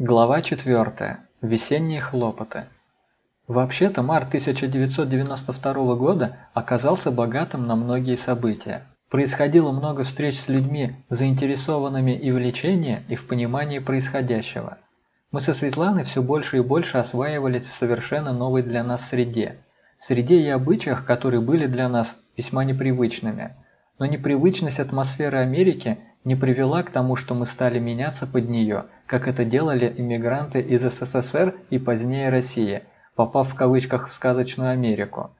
Глава 4. Весенние хлопоты. Вообще-то март 1992 года оказался богатым на многие события. Происходило много встреч с людьми, заинтересованными и в лечении, и в понимании происходящего. Мы со Светланой все больше и больше осваивались в совершенно новой для нас среде. Среде и обычаях, которые были для нас весьма непривычными. Но непривычность атмосферы Америки не привела к тому, что мы стали меняться под нее, как это делали иммигранты из СССР и позднее России, попав в кавычках в сказочную Америку.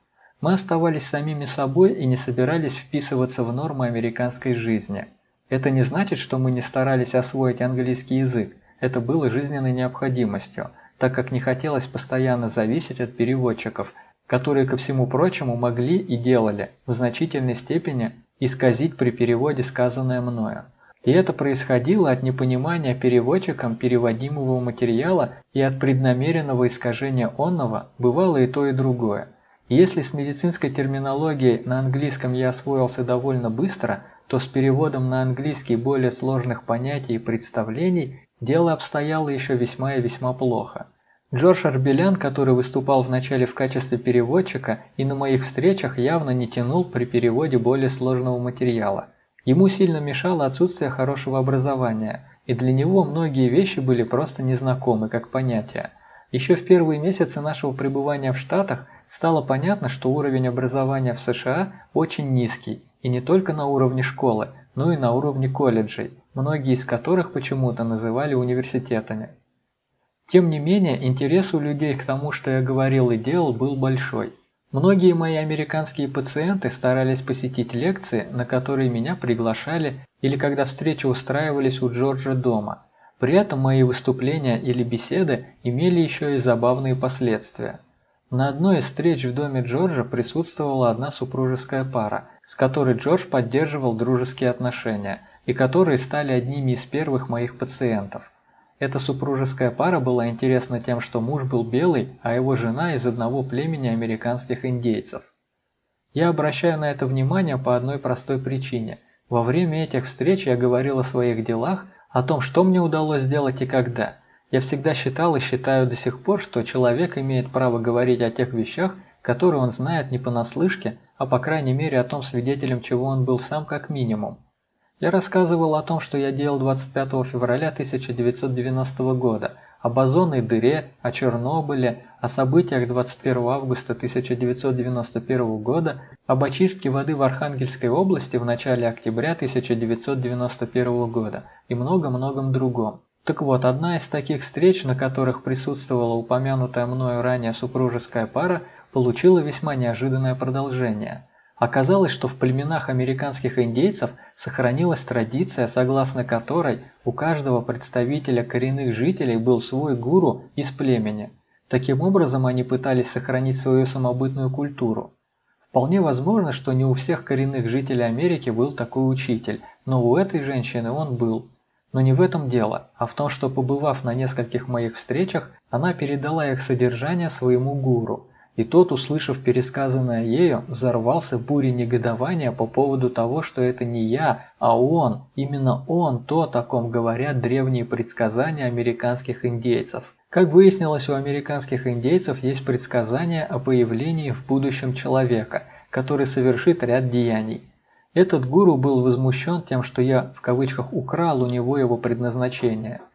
Мы оставались самими собой и не собирались вписываться в нормы американской жизни. Это не значит, что мы не старались освоить английский язык, это было жизненной необходимостью, так как не хотелось постоянно зависеть от переводчиков, которые, ко всему прочему, могли и делали в значительной степени исказить при переводе сказанное мною. И это происходило от непонимания переводчиком переводимого материала и от преднамеренного искажения онного, бывало и то и другое. если с медицинской терминологией на английском я освоился довольно быстро, то с переводом на английский более сложных понятий и представлений дело обстояло еще весьма и весьма плохо. Джордж Арбелян, который выступал вначале в качестве переводчика и на моих встречах явно не тянул при переводе более сложного материала. Ему сильно мешало отсутствие хорошего образования, и для него многие вещи были просто незнакомы как понятия. Еще в первые месяцы нашего пребывания в Штатах стало понятно, что уровень образования в США очень низкий, и не только на уровне школы, но и на уровне колледжей, многие из которых почему-то называли университетами. Тем не менее, интерес у людей к тому, что я говорил и делал, был большой. Многие мои американские пациенты старались посетить лекции, на которые меня приглашали или когда встречи устраивались у Джорджа дома. При этом мои выступления или беседы имели еще и забавные последствия. На одной из встреч в доме Джорджа присутствовала одна супружеская пара, с которой Джордж поддерживал дружеские отношения и которые стали одними из первых моих пациентов. Эта супружеская пара была интересна тем, что муж был белый, а его жена из одного племени американских индейцев. Я обращаю на это внимание по одной простой причине. Во время этих встреч я говорил о своих делах, о том, что мне удалось сделать и когда. Я всегда считал и считаю до сих пор, что человек имеет право говорить о тех вещах, которые он знает не понаслышке, а по крайней мере о том свидетелем, чего он был сам как минимум. Я рассказывал о том, что я делал 25 февраля 1990 года, об озонной дыре, о Чернобыле, о событиях 21 августа 1991 года, об очистке воды в Архангельской области в начале октября 1991 года и много-многом другом. Так вот, одна из таких встреч, на которых присутствовала упомянутая мною ранее супружеская пара, получила весьма неожиданное продолжение – Оказалось, что в племенах американских индейцев сохранилась традиция, согласно которой у каждого представителя коренных жителей был свой гуру из племени. Таким образом, они пытались сохранить свою самобытную культуру. Вполне возможно, что не у всех коренных жителей Америки был такой учитель, но у этой женщины он был. Но не в этом дело, а в том, что побывав на нескольких моих встречах, она передала их содержание своему гуру – и тот, услышав пересказанное ею, взорвался бурей негодования по поводу того, что это не я, а он, именно он, то, о ком говорят древние предсказания американских индейцев. Как выяснилось, у американских индейцев есть предсказания о появлении в будущем человека, который совершит ряд деяний. Этот гуру был возмущен тем, что я в кавычках украл у него его предназначение –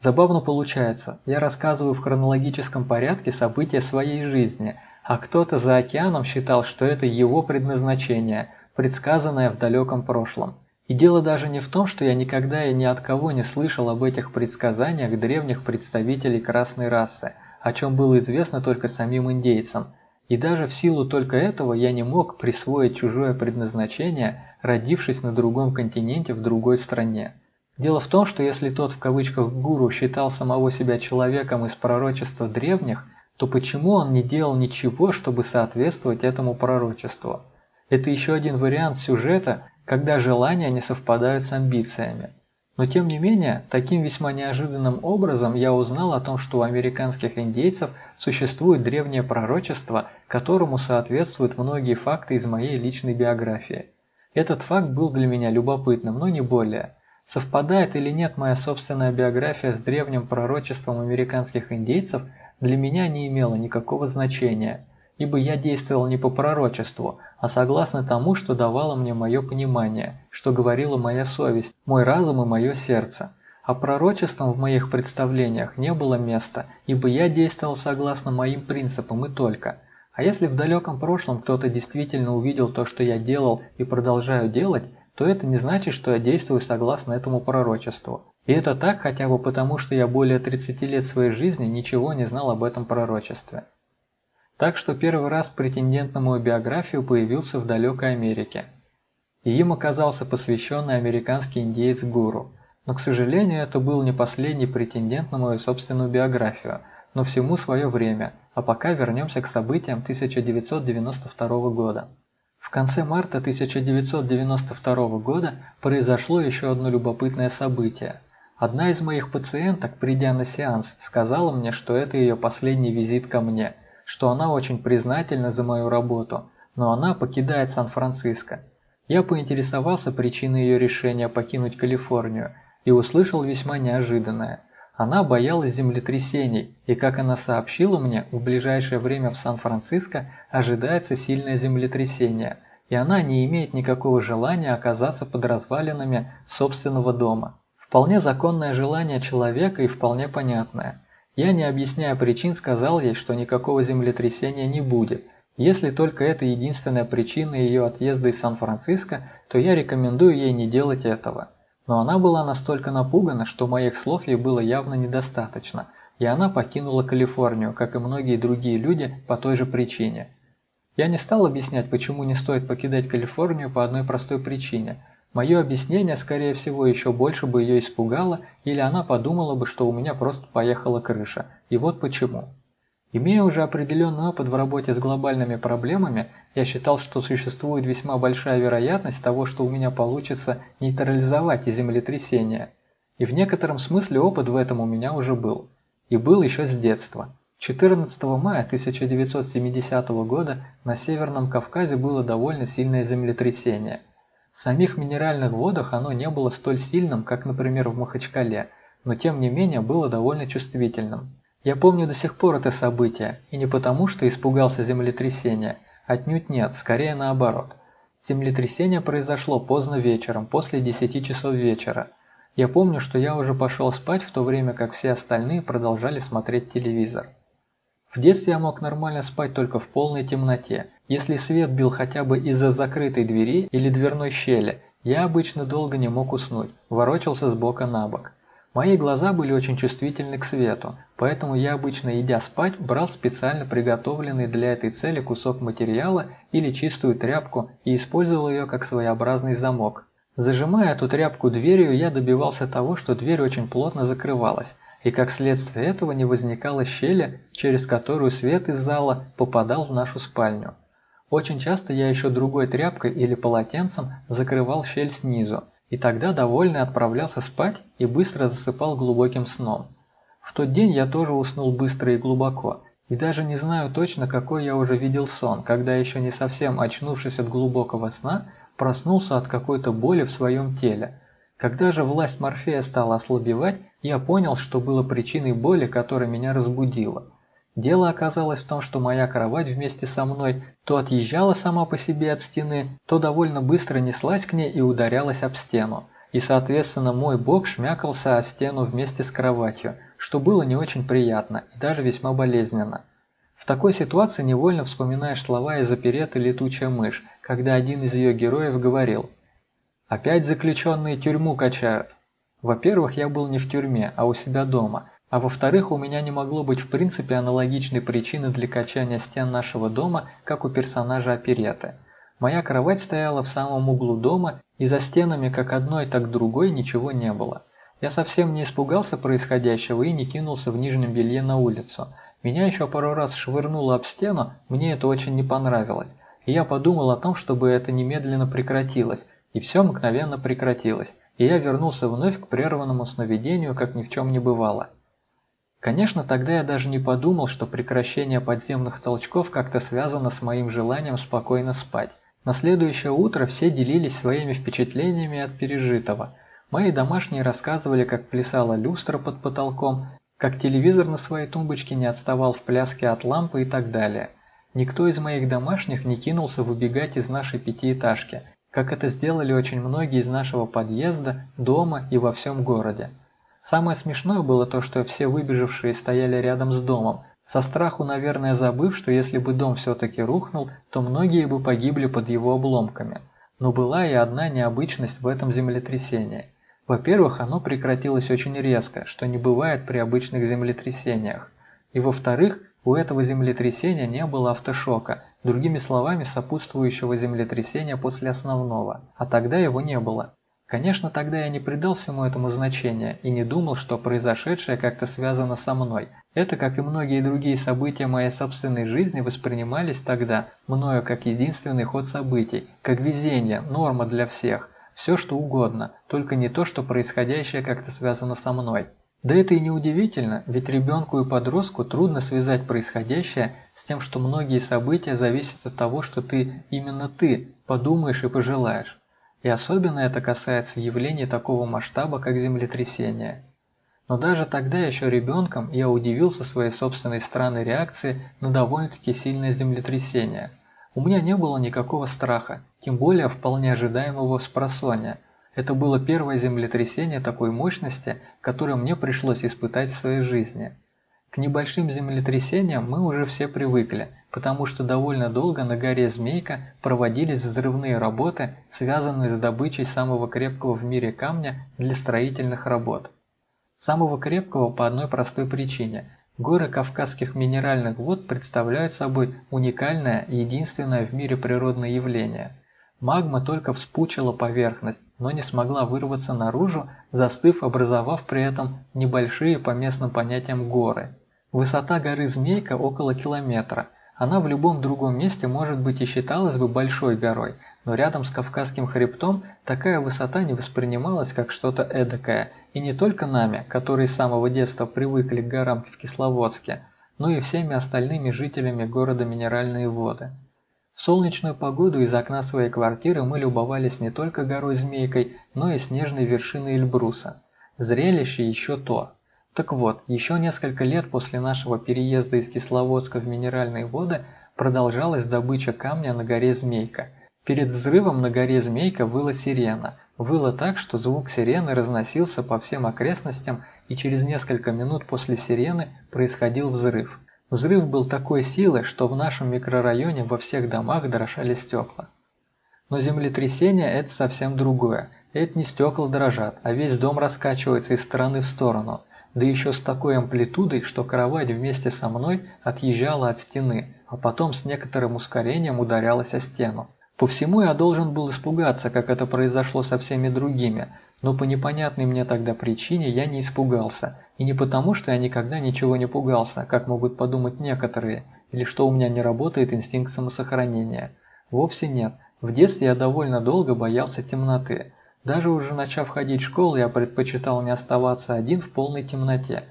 Забавно получается, я рассказываю в хронологическом порядке события своей жизни, а кто-то за океаном считал, что это его предназначение, предсказанное в далеком прошлом. И дело даже не в том, что я никогда и ни от кого не слышал об этих предсказаниях древних представителей красной расы, о чем было известно только самим индейцам. И даже в силу только этого я не мог присвоить чужое предназначение, родившись на другом континенте в другой стране. Дело в том, что если тот в кавычках гуру считал самого себя человеком из пророчества древних, то почему он не делал ничего, чтобы соответствовать этому пророчеству? Это еще один вариант сюжета, когда желания не совпадают с амбициями. Но тем не менее, таким весьма неожиданным образом я узнал о том, что у американских индейцев существует древнее пророчество, которому соответствуют многие факты из моей личной биографии. Этот факт был для меня любопытным, но не более – Совпадает или нет моя собственная биография с древним пророчеством американских индейцев, для меня не имело никакого значения, ибо я действовал не по пророчеству, а согласно тому, что давало мне мое понимание, что говорила моя совесть, мой разум и мое сердце. А пророчеством в моих представлениях не было места, ибо я действовал согласно моим принципам и только. А если в далеком прошлом кто-то действительно увидел то, что я делал и продолжаю делать, то это не значит, что я действую согласно этому пророчеству. И это так хотя бы потому, что я более 30 лет своей жизни ничего не знал об этом пророчестве. Так что первый раз претендент на мою биографию появился в далекой Америке. И им оказался посвященный американский индеец-гуру – но, к сожалению, это был не последний претендент на мою собственную биографию, но всему свое время, а пока вернемся к событиям 1992 года. В конце марта 1992 года произошло еще одно любопытное событие. Одна из моих пациенток, придя на сеанс, сказала мне, что это ее последний визит ко мне, что она очень признательна за мою работу, но она покидает Сан-Франциско. Я поинтересовался причиной ее решения покинуть Калифорнию – и услышал весьма неожиданное. Она боялась землетрясений, и, как она сообщила мне, в ближайшее время в Сан-Франциско ожидается сильное землетрясение, и она не имеет никакого желания оказаться под развалинами собственного дома. Вполне законное желание человека и вполне понятное. Я, не объясняя причин, сказал ей, что никакого землетрясения не будет. Если только это единственная причина ее отъезда из Сан-Франциско, то я рекомендую ей не делать этого. Но она была настолько напугана, что моих слов ей было явно недостаточно, и она покинула Калифорнию, как и многие другие люди, по той же причине. Я не стал объяснять, почему не стоит покидать Калифорнию по одной простой причине. Мое объяснение, скорее всего, еще больше бы ее испугало, или она подумала бы, что у меня просто поехала крыша. И вот почему. Имея уже определенный опыт в работе с глобальными проблемами, я считал, что существует весьма большая вероятность того, что у меня получится нейтрализовать землетрясение. И в некотором смысле опыт в этом у меня уже был. И был еще с детства. 14 мая 1970 года на Северном Кавказе было довольно сильное землетрясение. В самих минеральных водах оно не было столь сильным, как, например, в Махачкале, но тем не менее было довольно чувствительным. Я помню до сих пор это событие, и не потому, что испугался землетрясения, отнюдь нет, скорее наоборот. Землетрясение произошло поздно вечером, после 10 часов вечера. Я помню, что я уже пошел спать, в то время как все остальные продолжали смотреть телевизор. В детстве я мог нормально спать только в полной темноте. Если свет бил хотя бы из-за закрытой двери или дверной щели, я обычно долго не мог уснуть, ворочался с бока на бок. Мои глаза были очень чувствительны к свету, поэтому я обычно, идя спать, брал специально приготовленный для этой цели кусок материала или чистую тряпку и использовал ее как своеобразный замок. Зажимая эту тряпку дверью, я добивался того, что дверь очень плотно закрывалась, и как следствие этого не возникало щели, через которую свет из зала попадал в нашу спальню. Очень часто я еще другой тряпкой или полотенцем закрывал щель снизу, и тогда довольный отправлялся спать и быстро засыпал глубоким сном. В тот день я тоже уснул быстро и глубоко, и даже не знаю точно, какой я уже видел сон, когда еще не совсем очнувшись от глубокого сна, проснулся от какой-то боли в своем теле. Когда же власть Морфея стала ослабевать, я понял, что было причиной боли, которая меня разбудила – Дело оказалось в том, что моя кровать вместе со мной то отъезжала сама по себе от стены, то довольно быстро неслась к ней и ударялась об стену. И, соответственно, мой бок шмякался о стену вместе с кроватью, что было не очень приятно и даже весьма болезненно. В такой ситуации невольно вспоминаешь слова из опереты «Летучая мышь», когда один из ее героев говорил «Опять заключенные тюрьму качают». Во-первых, я был не в тюрьме, а у себя дома, а во-вторых, у меня не могло быть в принципе аналогичной причины для качания стен нашего дома, как у персонажа опереты. Моя кровать стояла в самом углу дома, и за стенами как одной, так другой ничего не было. Я совсем не испугался происходящего и не кинулся в нижнем белье на улицу. Меня еще пару раз швырнуло об стену, мне это очень не понравилось. И я подумал о том, чтобы это немедленно прекратилось, и все мгновенно прекратилось, и я вернулся вновь к прерванному сновидению, как ни в чем не бывало. Конечно, тогда я даже не подумал, что прекращение подземных толчков как-то связано с моим желанием спокойно спать. На следующее утро все делились своими впечатлениями от пережитого. Мои домашние рассказывали, как плясала люстра под потолком, как телевизор на своей тумбочке не отставал в пляске от лампы и так далее. Никто из моих домашних не кинулся выбегать из нашей пятиэтажки, как это сделали очень многие из нашего подъезда, дома и во всем городе. Самое смешное было то, что все выбежавшие стояли рядом с домом, со страху, наверное, забыв, что если бы дом все-таки рухнул, то многие бы погибли под его обломками. Но была и одна необычность в этом землетрясении. Во-первых, оно прекратилось очень резко, что не бывает при обычных землетрясениях. И во-вторых, у этого землетрясения не было автошока, другими словами, сопутствующего землетрясения после основного, а тогда его не было. Конечно, тогда я не придал всему этому значения и не думал, что произошедшее как-то связано со мной. Это, как и многие другие события моей собственной жизни, воспринимались тогда мною как единственный ход событий, как везение, норма для всех, все что угодно, только не то, что происходящее как-то связано со мной. Да это и не удивительно, ведь ребенку и подростку трудно связать происходящее с тем, что многие события зависят от того, что ты, именно ты, подумаешь и пожелаешь. И особенно это касается явлений такого масштаба, как землетрясение. Но даже тогда, еще ребенком, я удивился своей собственной странной реакции на довольно-таки сильное землетрясение. У меня не было никакого страха, тем более вполне ожидаемого спросонья – это было первое землетрясение такой мощности, которое мне пришлось испытать в своей жизни. К небольшим землетрясениям мы уже все привыкли, потому что довольно долго на горе Змейка проводились взрывные работы, связанные с добычей самого крепкого в мире камня для строительных работ. Самого крепкого по одной простой причине. Горы Кавказских минеральных вод представляют собой уникальное и единственное в мире природное явление – Магма только вспучила поверхность, но не смогла вырваться наружу, застыв, образовав при этом небольшие по местным понятиям горы. Высота горы Змейка около километра. Она в любом другом месте может быть и считалась бы большой горой, но рядом с Кавказским хребтом такая высота не воспринималась как что-то эдакое, и не только нами, которые с самого детства привыкли к горам в Кисловодске, но и всеми остальными жителями города Минеральные воды. В солнечную погоду из окна своей квартиры мы любовались не только горой Змейкой, но и снежной вершиной Эльбруса. Зрелище еще то. Так вот, еще несколько лет после нашего переезда из Кисловодска в Минеральные воды продолжалась добыча камня на горе Змейка. Перед взрывом на горе Змейка выла сирена. Выла так, что звук сирены разносился по всем окрестностям, и через несколько минут после сирены происходил взрыв. Взрыв был такой силы, что в нашем микрорайоне во всех домах дрожали стекла. Но землетрясение – это совсем другое. Это не стекла дрожат, а весь дом раскачивается из стороны в сторону, да еще с такой амплитудой, что кровать вместе со мной отъезжала от стены, а потом с некоторым ускорением ударялась о стену. По всему я должен был испугаться, как это произошло со всеми другими, но по непонятной мне тогда причине я не испугался. И не потому, что я никогда ничего не пугался, как могут подумать некоторые, или что у меня не работает инстинкт самосохранения. Вовсе нет. В детстве я довольно долго боялся темноты. Даже уже начав ходить в школу, я предпочитал не оставаться один в полной темноте.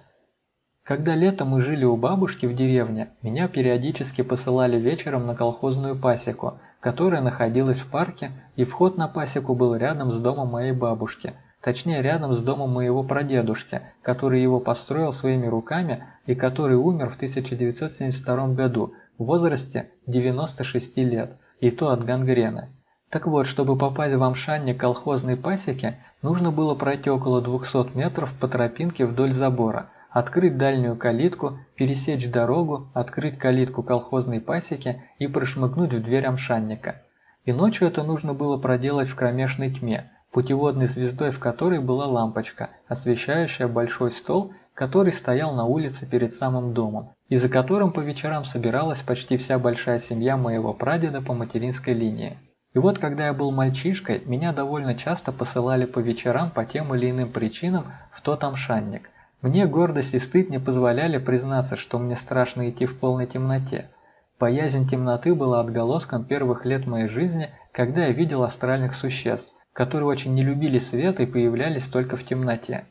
Когда летом мы жили у бабушки в деревне, меня периодически посылали вечером на колхозную пасеку – которая находилась в парке, и вход на пасеку был рядом с домом моей бабушки, точнее рядом с домом моего прадедушки, который его построил своими руками и который умер в 1972 году в возрасте 96 лет, и то от гангрены. Так вот, чтобы попасть в Амшанне колхозной пасеки, нужно было пройти около 200 метров по тропинке вдоль забора – открыть дальнюю калитку, пересечь дорогу, открыть калитку колхозной пасеки и прошмыгнуть в дверь амшанника. И ночью это нужно было проделать в кромешной тьме, путеводной звездой в которой была лампочка, освещающая большой стол, который стоял на улице перед самым домом, и за которым по вечерам собиралась почти вся большая семья моего прадеда по материнской линии. И вот когда я был мальчишкой, меня довольно часто посылали по вечерам по тем или иным причинам в тот амшанник – мне гордость и стыд не позволяли признаться, что мне страшно идти в полной темноте. Боязнь темноты была отголоском первых лет моей жизни, когда я видел астральных существ, которые очень не любили свет и появлялись только в темноте.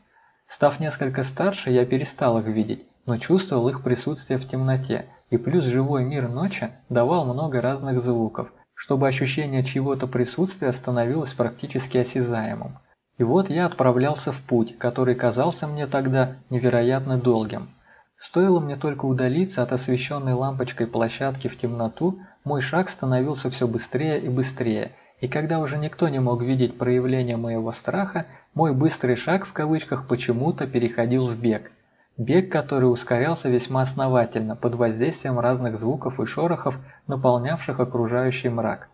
Став несколько старше, я перестал их видеть, но чувствовал их присутствие в темноте, и плюс живой мир ночи давал много разных звуков, чтобы ощущение чьего-то присутствия становилось практически осязаемым. И вот я отправлялся в путь, который казался мне тогда невероятно долгим. Стоило мне только удалиться от освещенной лампочкой площадки в темноту, мой шаг становился все быстрее и быстрее, и когда уже никто не мог видеть проявление моего страха, мой быстрый шаг в кавычках почему-то переходил в бег. Бег, который ускорялся весьма основательно под воздействием разных звуков и шорохов, наполнявших окружающий мрак.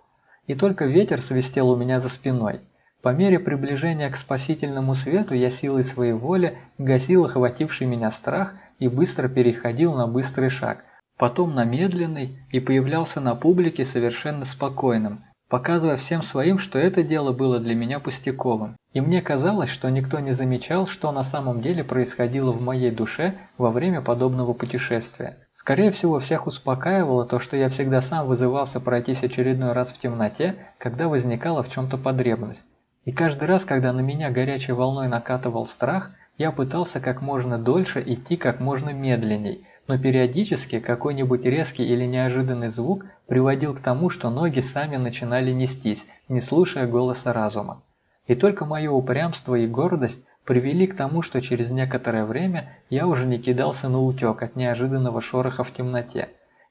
И только ветер свистел у меня за спиной. По мере приближения к спасительному свету я силой своей воли гасил охвативший меня страх и быстро переходил на быстрый шаг, потом на медленный и появлялся на публике совершенно спокойным, показывая всем своим, что это дело было для меня пустяковым. И мне казалось, что никто не замечал, что на самом деле происходило в моей душе во время подобного путешествия. Скорее всего, всех успокаивало то, что я всегда сам вызывался пройтись очередной раз в темноте, когда возникала в чем-то потребность. И каждый раз, когда на меня горячей волной накатывал страх – я пытался как можно дольше идти как можно медленней, но периодически какой-нибудь резкий или неожиданный звук приводил к тому, что ноги сами начинали нестись, не слушая голоса разума. И только мое упрямство и гордость привели к тому, что через некоторое время я уже не кидался на утек от неожиданного шороха в темноте.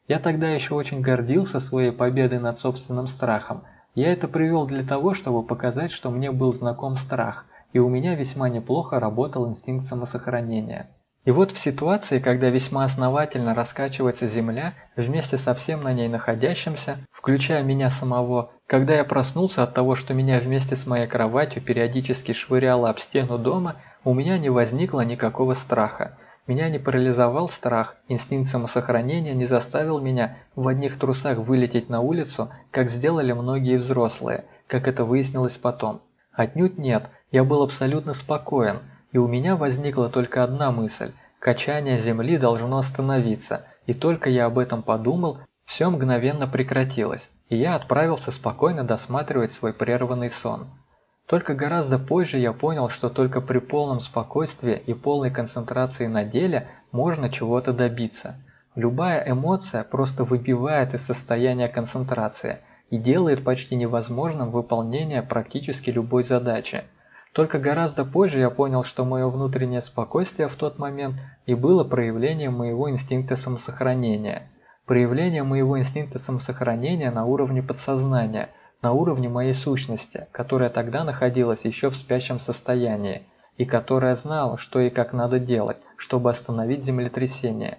Я тогда еще очень гордился своей победой над собственным страхом. Я это привел для того, чтобы показать, что мне был знаком страх – и у меня весьма неплохо работал инстинкт самосохранения. И вот в ситуации, когда весьма основательно раскачивается Земля вместе со всем на ней находящимся, включая меня самого, когда я проснулся от того, что меня вместе с моей кроватью периодически швыряло об стену дома, у меня не возникло никакого страха. Меня не парализовал страх, инстинкт самосохранения не заставил меня в одних трусах вылететь на улицу, как сделали многие взрослые, как это выяснилось потом. Отнюдь нет, я был абсолютно спокоен, и у меня возникла только одна мысль – качание Земли должно остановиться, и только я об этом подумал, все мгновенно прекратилось, и я отправился спокойно досматривать свой прерванный сон. Только гораздо позже я понял, что только при полном спокойствии и полной концентрации на деле можно чего-то добиться. Любая эмоция просто выбивает из состояния концентрации и делает почти невозможным выполнение практически любой задачи – только гораздо позже я понял, что мое внутреннее спокойствие в тот момент и было проявлением моего инстинкта самосохранения. Проявление моего инстинкта самосохранения на уровне подсознания, на уровне моей сущности, которая тогда находилась еще в спящем состоянии, и которая знала, что и как надо делать, чтобы остановить землетрясение.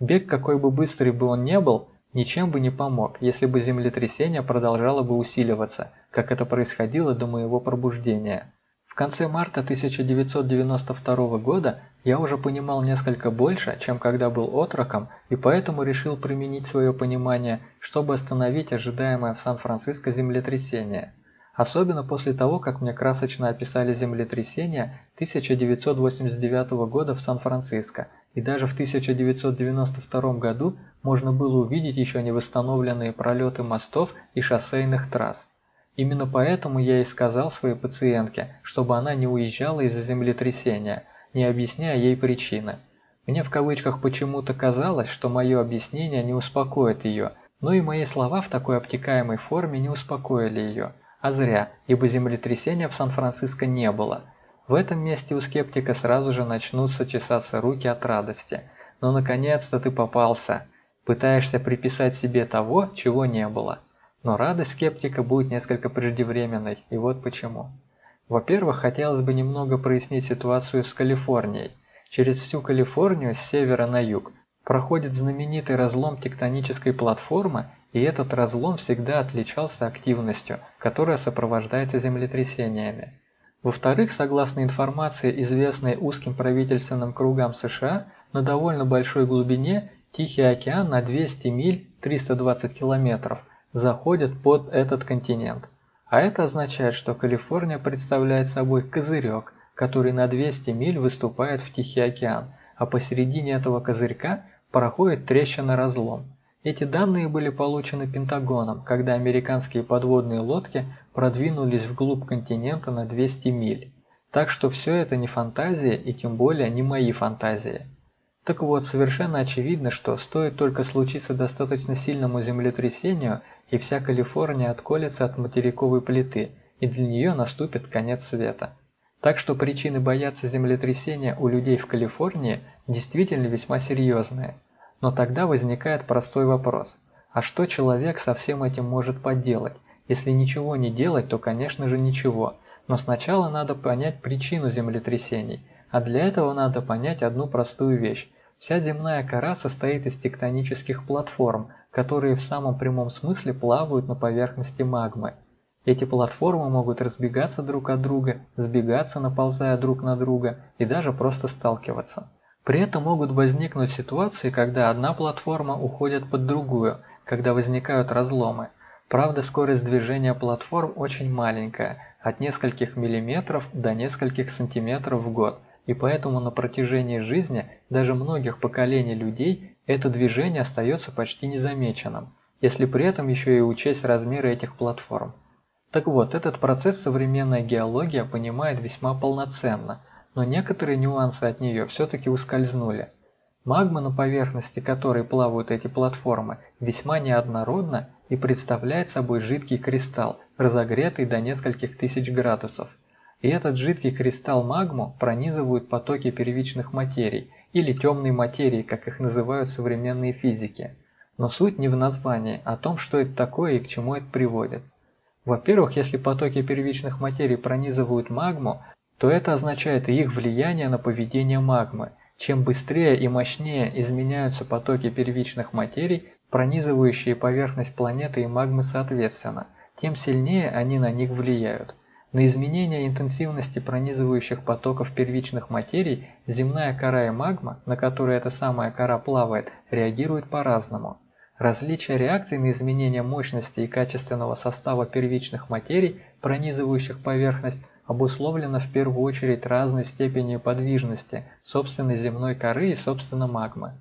Бег, какой бы быстрый бы он не был, ничем бы не помог, если бы землетрясение продолжало бы усиливаться, как это происходило до моего пробуждения. В конце марта 1992 года я уже понимал несколько больше, чем когда был отроком, и поэтому решил применить свое понимание, чтобы остановить ожидаемое в Сан-Франциско землетрясение. Особенно после того, как мне красочно описали землетрясение 1989 года в Сан-Франциско, и даже в 1992 году можно было увидеть еще не восстановленные пролеты мостов и шоссейных трасс. Именно поэтому я и сказал своей пациентке, чтобы она не уезжала из-за землетрясения, не объясняя ей причины. Мне в кавычках почему-то казалось, что мое объяснение не успокоит ее, но и мои слова в такой обтекаемой форме не успокоили ее. А зря, ибо землетрясения в Сан-Франциско не было. В этом месте у скептика сразу же начнутся чесаться руки от радости. Но «Ну, наконец-то ты попался. Пытаешься приписать себе того, чего не было. Но радость скептика будет несколько преждевременной, и вот почему. Во-первых, хотелось бы немного прояснить ситуацию с Калифорнией. Через всю Калифорнию с севера на юг проходит знаменитый разлом тектонической платформы, и этот разлом всегда отличался активностью, которая сопровождается землетрясениями. Во-вторых, согласно информации, известной узким правительственным кругам США, на довольно большой глубине Тихий океан на 200 миль 320 километров – заходят под этот континент. А это означает, что Калифорния представляет собой козырек, который на 200 миль выступает в Тихий океан, а посередине этого козырька проходит трещина-разлом. Эти данные были получены Пентагоном, когда американские подводные лодки продвинулись вглубь континента на 200 миль. Так что все это не фантазия и тем более не мои фантазии. Так вот, совершенно очевидно, что стоит только случиться достаточно сильному землетрясению – и вся Калифорния отколется от материковой плиты, и для нее наступит конец света. Так что причины бояться землетрясения у людей в Калифорнии действительно весьма серьезные. Но тогда возникает простой вопрос. А что человек со всем этим может поделать? Если ничего не делать, то конечно же ничего. Но сначала надо понять причину землетрясений. А для этого надо понять одну простую вещь. Вся земная кора состоит из тектонических платформ, которые в самом прямом смысле плавают на поверхности магмы. Эти платформы могут разбегаться друг от друга, сбегаться, наползая друг на друга и даже просто сталкиваться. При этом могут возникнуть ситуации, когда одна платформа уходит под другую, когда возникают разломы. Правда, скорость движения платформ очень маленькая, от нескольких миллиметров до нескольких сантиметров в год, и поэтому на протяжении жизни даже многих поколений людей это движение остается почти незамеченным, если при этом еще и учесть размеры этих платформ. Так вот, этот процесс современная геология понимает весьма полноценно, но некоторые нюансы от нее все-таки ускользнули. Магма, на поверхности которой плавают эти платформы, весьма неоднородна и представляет собой жидкий кристалл, разогретый до нескольких тысяч градусов. И этот жидкий кристалл магму пронизывают потоки первичных материй, или темной материи, как их называют современные физики. Но суть не в названии, а в том, что это такое и к чему это приводит. Во-первых, если потоки первичных материй пронизывают магму, то это означает их влияние на поведение магмы. Чем быстрее и мощнее изменяются потоки первичных материй, пронизывающие поверхность планеты и магмы соответственно, тем сильнее они на них влияют. На изменение интенсивности пронизывающих потоков первичных материй земная кора и магма, на которой эта самая кора плавает, реагируют по-разному. Различие реакций на изменение мощности и качественного состава первичных материй, пронизывающих поверхность, обусловлено в первую очередь разной степенью подвижности собственной земной коры и собственно магмы.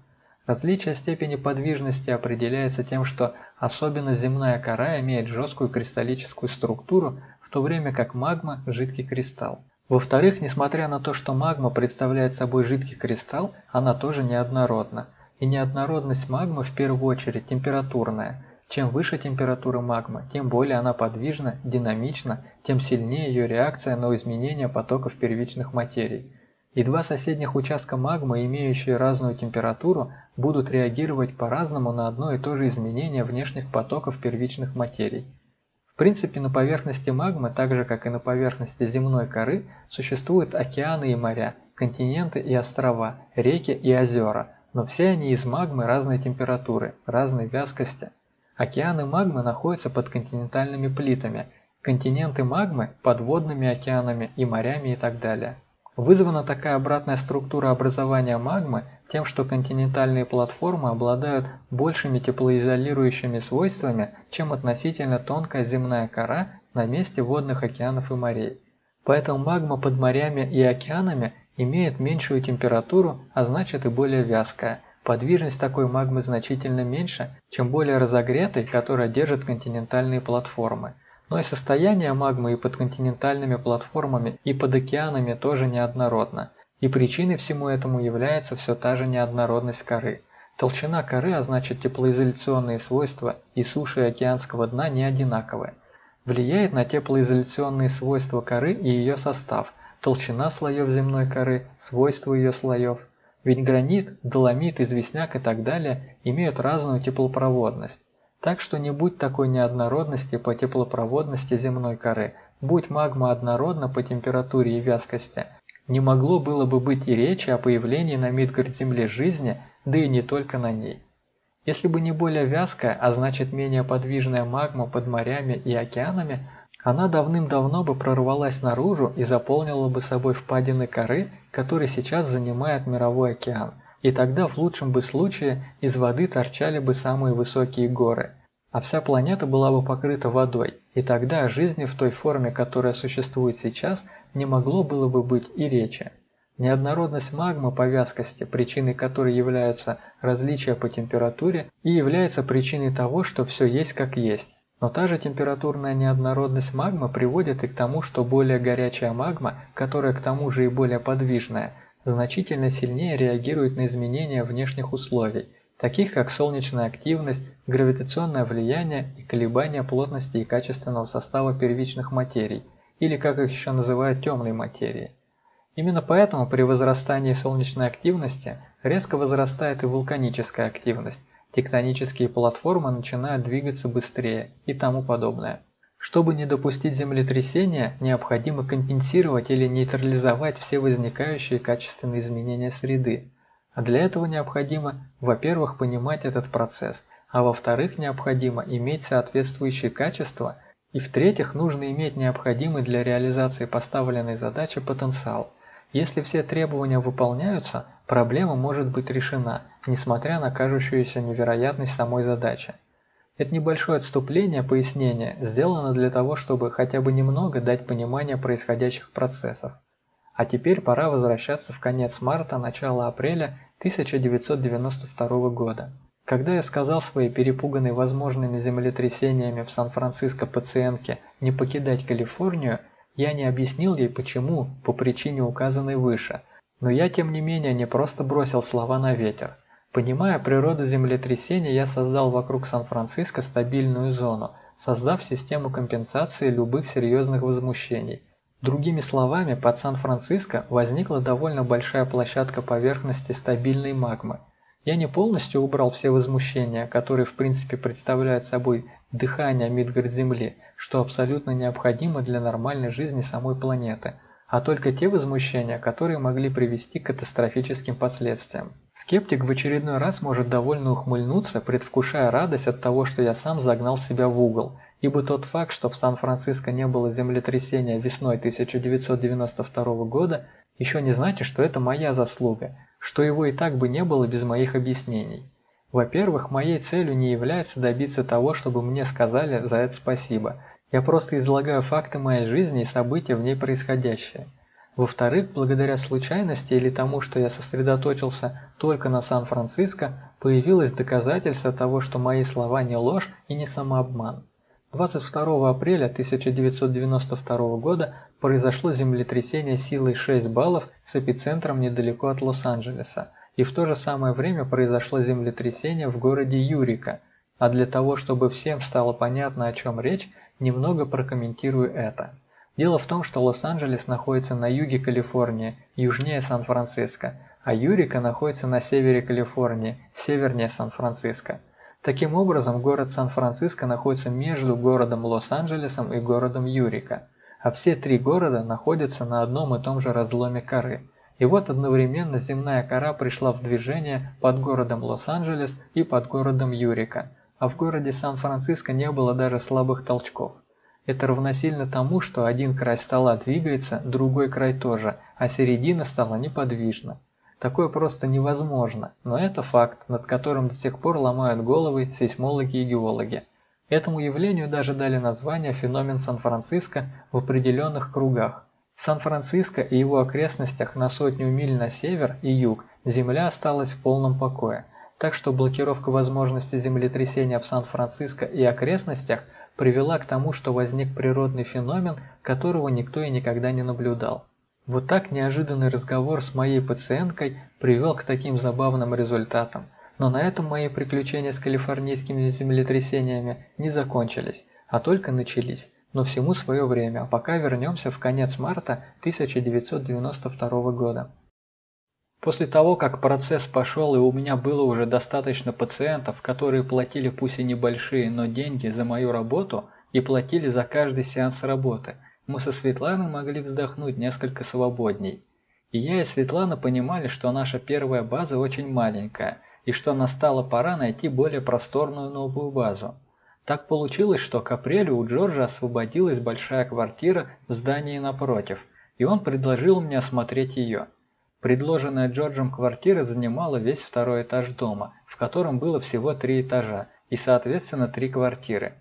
Различие степени подвижности определяется тем, что особенно земная кора имеет жесткую кристаллическую структуру, то время как магма – жидкий кристалл. Во-вторых, несмотря на то, что магма представляет собой жидкий кристалл, она тоже неоднородна. И неоднородность магмы в первую очередь температурная. Чем выше температура магмы, тем более она подвижна, динамична, тем сильнее ее реакция на изменения потоков первичных материй. И два соседних участка магмы, имеющие разную температуру, будут реагировать по-разному на одно и то же изменение внешних потоков первичных материй. В принципе, на поверхности магмы, так же как и на поверхности земной коры, существуют океаны и моря, континенты и острова, реки и озера, но все они из магмы разной температуры, разной вязкости. Океаны магмы находятся под континентальными плитами, континенты магмы – подводными океанами и морями и так далее. Вызвана такая обратная структура образования магмы тем, что континентальные платформы обладают большими теплоизолирующими свойствами, чем относительно тонкая земная кора на месте водных океанов и морей. Поэтому магма под морями и океанами имеет меньшую температуру, а значит и более вязкая. Подвижность такой магмы значительно меньше, чем более разогретой, которая держит континентальные платформы. Но и состояние магмы и под континентальными платформами, и под океанами тоже неоднородно. И причиной всему этому является все та же неоднородность коры. Толщина коры, а значит теплоизоляционные свойства и суши океанского дна не одинаковые. Влияет на теплоизоляционные свойства коры и ее состав – толщина слоев земной коры, свойства ее слоев. Ведь гранит, доломит, известняк и так далее имеют разную теплопроводность. Так что не будь такой неоднородности по теплопроводности земной коры, будь магма однородна по температуре и вязкости, не могло было бы быть и речи о появлении на Мидгард-Земле жизни, да и не только на ней. Если бы не более вязкая, а значит менее подвижная магма под морями и океанами, она давным-давно бы прорвалась наружу и заполнила бы собой впадины коры, которые сейчас занимает мировой океан, и тогда в лучшем бы случае из воды торчали бы самые высокие горы, а вся планета была бы покрыта водой, и тогда жизни в той форме, которая существует сейчас, не могло было бы быть и речи. Неоднородность магмы по вязкости, причиной которой являются различия по температуре, и является причиной того, что все есть как есть. Но та же температурная неоднородность магмы приводит и к тому, что более горячая магма, которая к тому же и более подвижная, значительно сильнее реагирует на изменения внешних условий, таких как солнечная активность, гравитационное влияние и колебания плотности и качественного состава первичных материй, или как их еще называют темной материи. Именно поэтому при возрастании солнечной активности резко возрастает и вулканическая активность, тектонические платформы начинают двигаться быстрее и тому подобное. Чтобы не допустить землетрясения, необходимо компенсировать или нейтрализовать все возникающие качественные изменения среды. А для этого необходимо, во-первых, понимать этот процесс, а во-вторых, необходимо иметь соответствующие качества, и в-третьих, нужно иметь необходимый для реализации поставленной задачи потенциал. Если все требования выполняются, проблема может быть решена, несмотря на кажущуюся невероятность самой задачи. Это небольшое отступление, пояснение, сделано для того, чтобы хотя бы немного дать понимание происходящих процессов. А теперь пора возвращаться в конец марта, начало апреля 1992 года. Когда я сказал своей перепуганной возможными землетрясениями в Сан-Франциско пациентке не покидать Калифорнию, я не объяснил ей почему, по причине указанной выше, но я тем не менее не просто бросил слова на ветер. Понимая природу землетрясения, я создал вокруг Сан-Франциско стабильную зону, создав систему компенсации любых серьезных возмущений. Другими словами, под Сан-Франциско возникла довольно большая площадка поверхности стабильной магмы. Я не полностью убрал все возмущения, которые в принципе представляют собой дыхание Мидгард-Земли, что абсолютно необходимо для нормальной жизни самой планеты, а только те возмущения, которые могли привести к катастрофическим последствиям. Скептик в очередной раз может довольно ухмыльнуться, предвкушая радость от того, что я сам загнал себя в угол, ибо тот факт, что в Сан-Франциско не было землетрясения весной 1992 года, еще не значит, что это моя заслуга, что его и так бы не было без моих объяснений. Во-первых, моей целью не является добиться того, чтобы мне сказали за это спасибо. Я просто излагаю факты моей жизни и события в ней происходящие. Во-вторых, благодаря случайности или тому, что я сосредоточился только на Сан-Франциско, появилось доказательство того, что мои слова не ложь и не самообман. 22 апреля 1992 года произошло землетрясение силой 6 баллов с эпицентром недалеко от Лос-Анджелеса, и в то же самое время произошло землетрясение в городе Юрика. А для того, чтобы всем стало понятно, о чем речь, немного прокомментирую это. Дело в том, что Лос-Анджелес находится на юге Калифорнии, южнее Сан-Франциско, а Юрика находится на севере Калифорнии, севернее Сан-Франциско. Таким образом, город Сан-Франциско находится между городом Лос-Анджелесом и городом Юрика, а все три города находятся на одном и том же разломе коры. И вот одновременно земная кора пришла в движение под городом Лос-Анджелес и под городом Юрика, а в городе Сан-Франциско не было даже слабых толчков. Это равносильно тому, что один край стола двигается, другой край тоже, а середина стала неподвижна. Такое просто невозможно, но это факт, над которым до сих пор ломают головы сейсмологи и геологи. Этому явлению даже дали название феномен Сан-Франциско в определенных кругах. В Сан-Франциско и его окрестностях на сотню миль на север и юг Земля осталась в полном покое, так что блокировка возможности землетрясения в Сан-Франциско и окрестностях привела к тому, что возник природный феномен, которого никто и никогда не наблюдал. Вот так неожиданный разговор с моей пациенткой привел к таким забавным результатам. Но на этом мои приключения с калифорнийскими землетрясениями не закончились, а только начались. Но всему свое время, а пока вернемся в конец марта 1992 года. После того, как процесс пошел и у меня было уже достаточно пациентов, которые платили пусть и небольшие, но деньги за мою работу и платили за каждый сеанс работы – мы со Светланой могли вздохнуть несколько свободней. И я и Светлана понимали, что наша первая база очень маленькая, и что настала пора найти более просторную новую базу. Так получилось, что к апрелю у Джорджа освободилась большая квартира в здании напротив, и он предложил мне осмотреть ее. Предложенная Джорджем квартира занимала весь второй этаж дома, в котором было всего три этажа и, соответственно, три квартиры.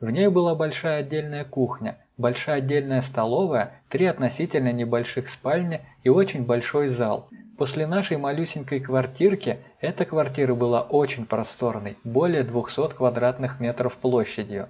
В ней была большая отдельная кухня, большая отдельная столовая, три относительно небольших спальни и очень большой зал. После нашей малюсенькой квартирки эта квартира была очень просторной, более 200 квадратных метров площадью.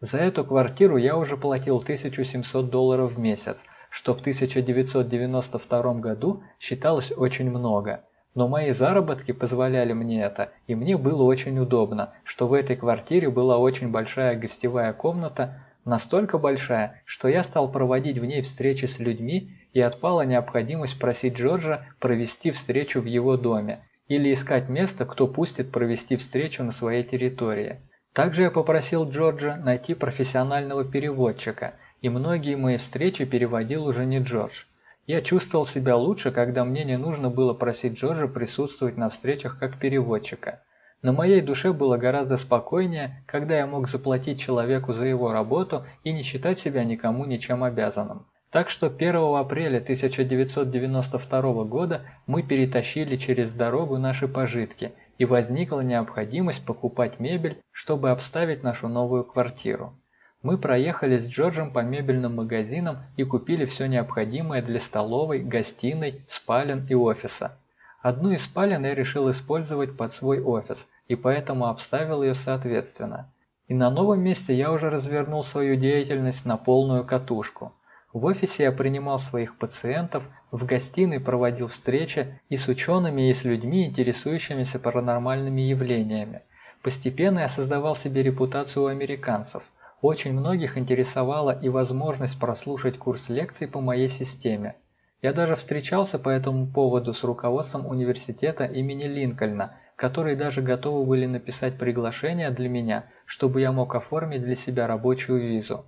За эту квартиру я уже платил 1700 долларов в месяц, что в 1992 году считалось очень много. Но мои заработки позволяли мне это, и мне было очень удобно, что в этой квартире была очень большая гостевая комната, Настолько большая, что я стал проводить в ней встречи с людьми и отпала необходимость просить Джорджа провести встречу в его доме или искать место, кто пустит провести встречу на своей территории. Также я попросил Джорджа найти профессионального переводчика, и многие мои встречи переводил уже не Джордж. Я чувствовал себя лучше, когда мне не нужно было просить Джорджа присутствовать на встречах как переводчика. На моей душе было гораздо спокойнее, когда я мог заплатить человеку за его работу и не считать себя никому ничем обязанным. Так что 1 апреля 1992 года мы перетащили через дорогу наши пожитки, и возникла необходимость покупать мебель, чтобы обставить нашу новую квартиру. Мы проехали с Джорджем по мебельным магазинам и купили все необходимое для столовой, гостиной, спален и офиса. Одну из спален я решил использовать под свой офис, и поэтому обставил ее соответственно. И на новом месте я уже развернул свою деятельность на полную катушку. В офисе я принимал своих пациентов, в гостиной проводил встречи и с учеными, и с людьми, интересующимися паранормальными явлениями. Постепенно я создавал себе репутацию у американцев. Очень многих интересовала и возможность прослушать курс лекций по моей системе. Я даже встречался по этому поводу с руководством университета имени Линкольна, которые даже готовы были написать приглашение для меня, чтобы я мог оформить для себя рабочую визу.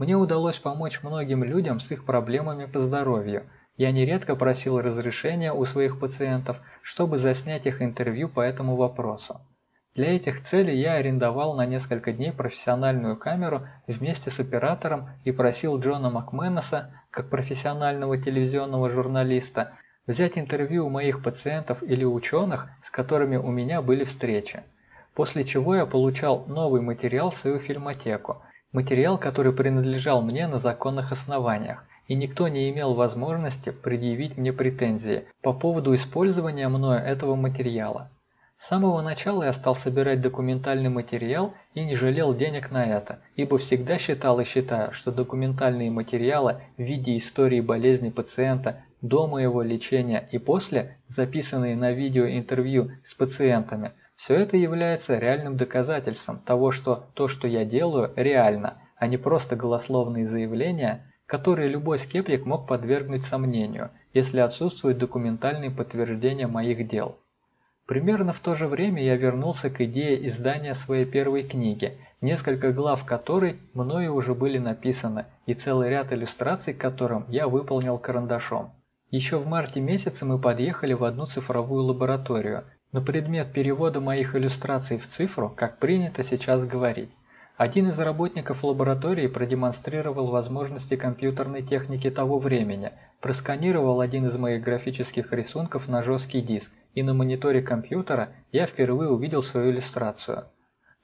Мне удалось помочь многим людям с их проблемами по здоровью. Я нередко просил разрешения у своих пациентов, чтобы заснять их интервью по этому вопросу. Для этих целей я арендовал на несколько дней профессиональную камеру вместе с оператором и просил Джона Макменоса, как профессионального телевизионного журналиста, взять интервью у моих пациентов или ученых, с которыми у меня были встречи. После чего я получал новый материал в свою фильмотеку, материал, который принадлежал мне на законных основаниях, и никто не имел возможности предъявить мне претензии по поводу использования мною этого материала. С самого начала я стал собирать документальный материал и не жалел денег на это, ибо всегда считал и считаю, что документальные материалы в виде истории болезни пациента до моего лечения и после, записанные на видео интервью с пациентами, все это является реальным доказательством того, что то, что я делаю, реально, а не просто голословные заявления, которые любой скептик мог подвергнуть сомнению, если отсутствуют документальные подтверждения моих дел. Примерно в то же время я вернулся к идее издания своей первой книги, несколько глав которой мною уже были написаны, и целый ряд иллюстраций которым я выполнил карандашом. Еще в марте месяце мы подъехали в одну цифровую лабораторию, на предмет перевода моих иллюстраций в цифру, как принято сейчас говорить. Один из работников лаборатории продемонстрировал возможности компьютерной техники того времени, просканировал один из моих графических рисунков на жесткий диск и на мониторе компьютера я впервые увидел свою иллюстрацию.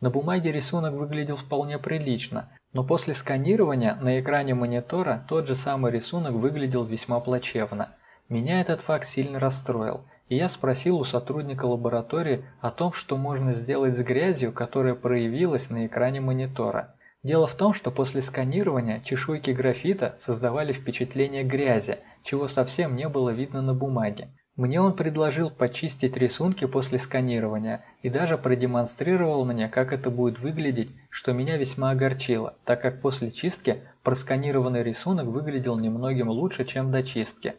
На бумаге рисунок выглядел вполне прилично, но после сканирования на экране монитора тот же самый рисунок выглядел весьма плачевно. Меня этот факт сильно расстроил, и я спросил у сотрудника лаборатории о том, что можно сделать с грязью, которая проявилась на экране монитора. Дело в том, что после сканирования чешуйки графита создавали впечатление грязи, чего совсем не было видно на бумаге. Мне он предложил почистить рисунки после сканирования и даже продемонстрировал мне, как это будет выглядеть, что меня весьма огорчило, так как после чистки просканированный рисунок выглядел немногим лучше, чем до чистки.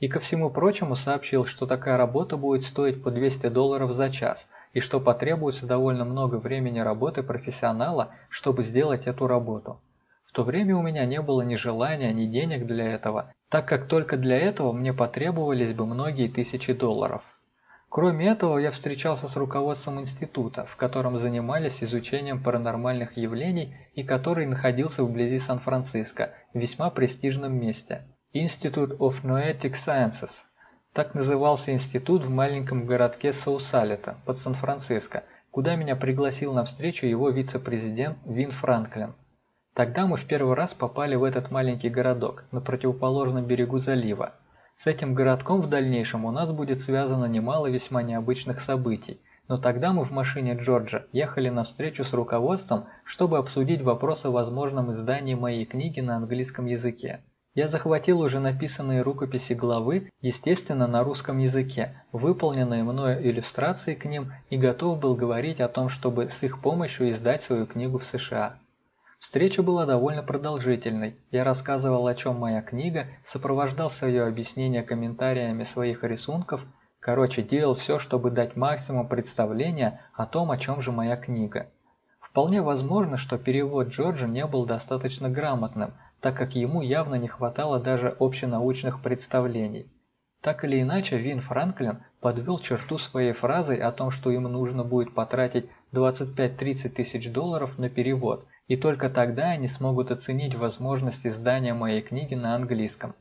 И ко всему прочему сообщил, что такая работа будет стоить по 200 долларов за час, и что потребуется довольно много времени работы профессионала, чтобы сделать эту работу. В то время у меня не было ни желания, ни денег для этого, так как только для этого мне потребовались бы многие тысячи долларов. Кроме этого, я встречался с руководством института, в котором занимались изучением паранормальных явлений и который находился вблизи Сан-Франциско, в весьма престижном месте. Institute of Noetic Sciences. Так назывался институт в маленьком городке Саусалета под Сан-Франциско, куда меня пригласил на встречу его вице-президент Вин Франклин. Тогда мы в первый раз попали в этот маленький городок на противоположном берегу залива. С этим городком в дальнейшем у нас будет связано немало весьма необычных событий, но тогда мы в машине Джорджа ехали на встречу с руководством, чтобы обсудить вопрос о возможном издании моей книги на английском языке. Я захватил уже написанные рукописи главы, естественно, на русском языке, выполненные мною иллюстрации к ним и готов был говорить о том, чтобы с их помощью издать свою книгу в США. Встреча была довольно продолжительной. Я рассказывал, о чем моя книга, сопровождал свое объяснение комментариями своих рисунков, короче, делал все, чтобы дать максимум представления о том, о чем же моя книга. Вполне возможно, что перевод Джорджа не был достаточно грамотным, так как ему явно не хватало даже общенаучных представлений. Так или иначе, Вин Франклин подвел черту своей фразой о том, что им нужно будет потратить 25-30 тысяч долларов на перевод – и только тогда они смогут оценить возможность издания моей книги на английском.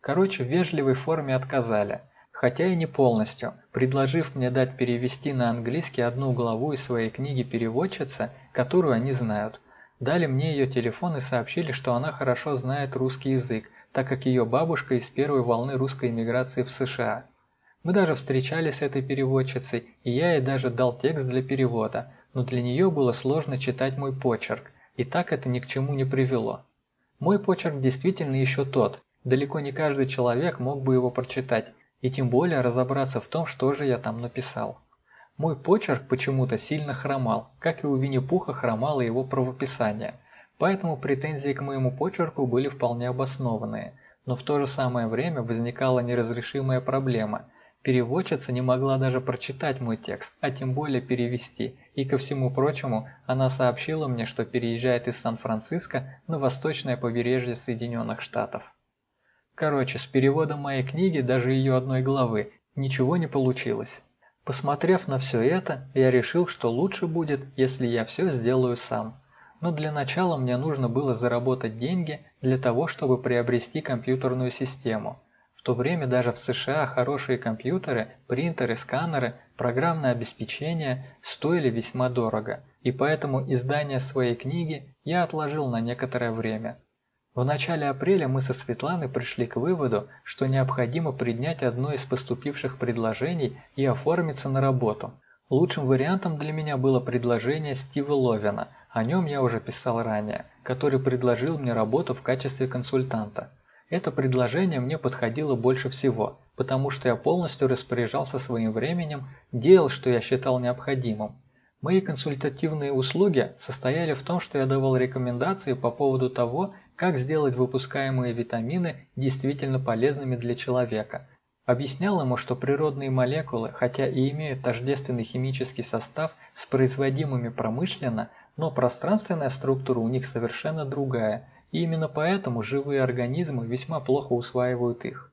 Короче, в вежливой форме отказали, хотя и не полностью, предложив мне дать перевести на английский одну главу из своей книги переводчица, которую они знают. Дали мне ее телефон и сообщили, что она хорошо знает русский язык, так как ее бабушка из первой волны русской эмиграции в США. Мы даже встречались с этой переводчицей, и я ей даже дал текст для перевода, но для нее было сложно читать мой почерк, и так это ни к чему не привело. Мой почерк действительно еще тот, далеко не каждый человек мог бы его прочитать, и тем более разобраться в том, что же я там написал. Мой почерк почему-то сильно хромал, как и у Винни-Пуха хромало его правописание, поэтому претензии к моему почерку были вполне обоснованные, но в то же самое время возникала неразрешимая проблема – Переводчица не могла даже прочитать мой текст, а тем более перевести, и ко всему прочему, она сообщила мне, что переезжает из Сан-Франциско на восточное побережье Соединенных Штатов. Короче, с переводом моей книги, даже ее одной главы, ничего не получилось. Посмотрев на все это, я решил, что лучше будет, если я все сделаю сам. Но для начала мне нужно было заработать деньги для того, чтобы приобрести компьютерную систему – в то время даже в США хорошие компьютеры, принтеры, сканеры, программное обеспечение стоили весьма дорого, и поэтому издание своей книги я отложил на некоторое время. В начале апреля мы со Светланой пришли к выводу, что необходимо принять одно из поступивших предложений и оформиться на работу. Лучшим вариантом для меня было предложение Стива Ловина, о нем я уже писал ранее, который предложил мне работу в качестве консультанта. Это предложение мне подходило больше всего, потому что я полностью распоряжался своим временем, делал, что я считал необходимым. Мои консультативные услуги состояли в том, что я давал рекомендации по поводу того, как сделать выпускаемые витамины действительно полезными для человека. Объяснял ему, что природные молекулы, хотя и имеют тождественный химический состав с производимыми промышленно, но пространственная структура у них совершенно другая – и именно поэтому живые организмы весьма плохо усваивают их.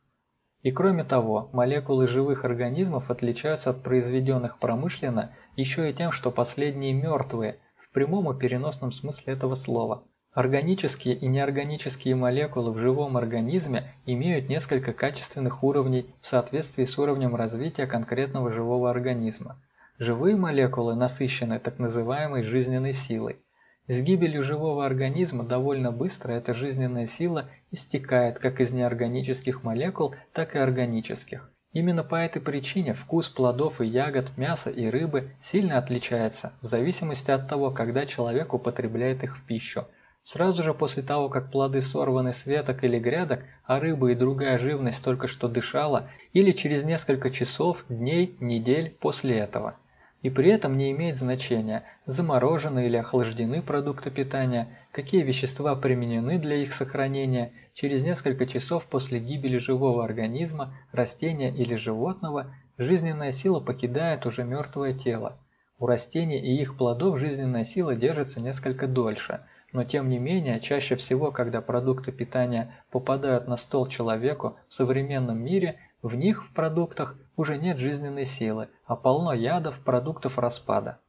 И кроме того, молекулы живых организмов отличаются от произведенных промышленно еще и тем, что последние мертвые, в прямом и переносном смысле этого слова. Органические и неорганические молекулы в живом организме имеют несколько качественных уровней в соответствии с уровнем развития конкретного живого организма. Живые молекулы насыщены так называемой жизненной силой – с гибелью живого организма довольно быстро эта жизненная сила истекает как из неорганических молекул, так и органических. Именно по этой причине вкус плодов и ягод, мяса и рыбы сильно отличается в зависимости от того, когда человек употребляет их в пищу. Сразу же после того, как плоды сорваны с веток или грядок, а рыба и другая живность только что дышала, или через несколько часов, дней, недель после этого. И при этом не имеет значения, заморожены или охлаждены продукты питания, какие вещества применены для их сохранения, через несколько часов после гибели живого организма, растения или животного, жизненная сила покидает уже мертвое тело. У растений и их плодов жизненная сила держится несколько дольше, но тем не менее, чаще всего, когда продукты питания попадают на стол человеку в современном мире, в них, в продуктах, уже нет жизненной силы, а полно ядов, продуктов распада.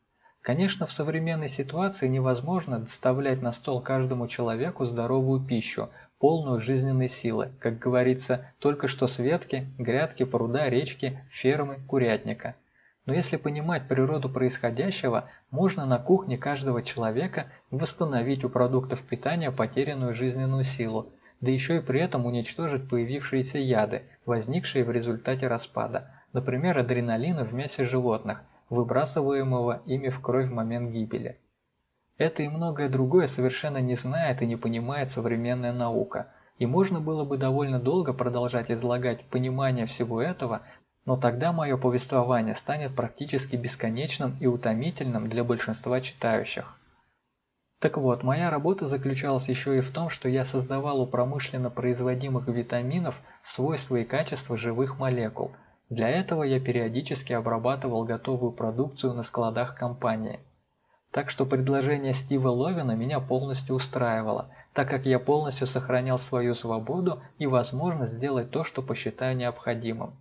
Конечно, в современной ситуации невозможно доставлять на стол каждому человеку здоровую пищу, полную жизненной силы, как говорится, только что с ветки, грядки, пруда, речки, фермы, курятника. Но если понимать природу происходящего, можно на кухне каждого человека восстановить у продуктов питания потерянную жизненную силу, да еще и при этом уничтожить появившиеся яды, возникшие в результате распада, например, адреналина в мясе животных, выбрасываемого ими в кровь в момент гибели. Это и многое другое совершенно не знает и не понимает современная наука, и можно было бы довольно долго продолжать излагать понимание всего этого, но тогда мое повествование станет практически бесконечным и утомительным для большинства читающих. Так вот, моя работа заключалась еще и в том, что я создавал у промышленно производимых витаминов свойства и качества живых молекул. Для этого я периодически обрабатывал готовую продукцию на складах компании. Так что предложение Стива Ловина меня полностью устраивало, так как я полностью сохранял свою свободу и возможность сделать то, что посчитаю необходимым.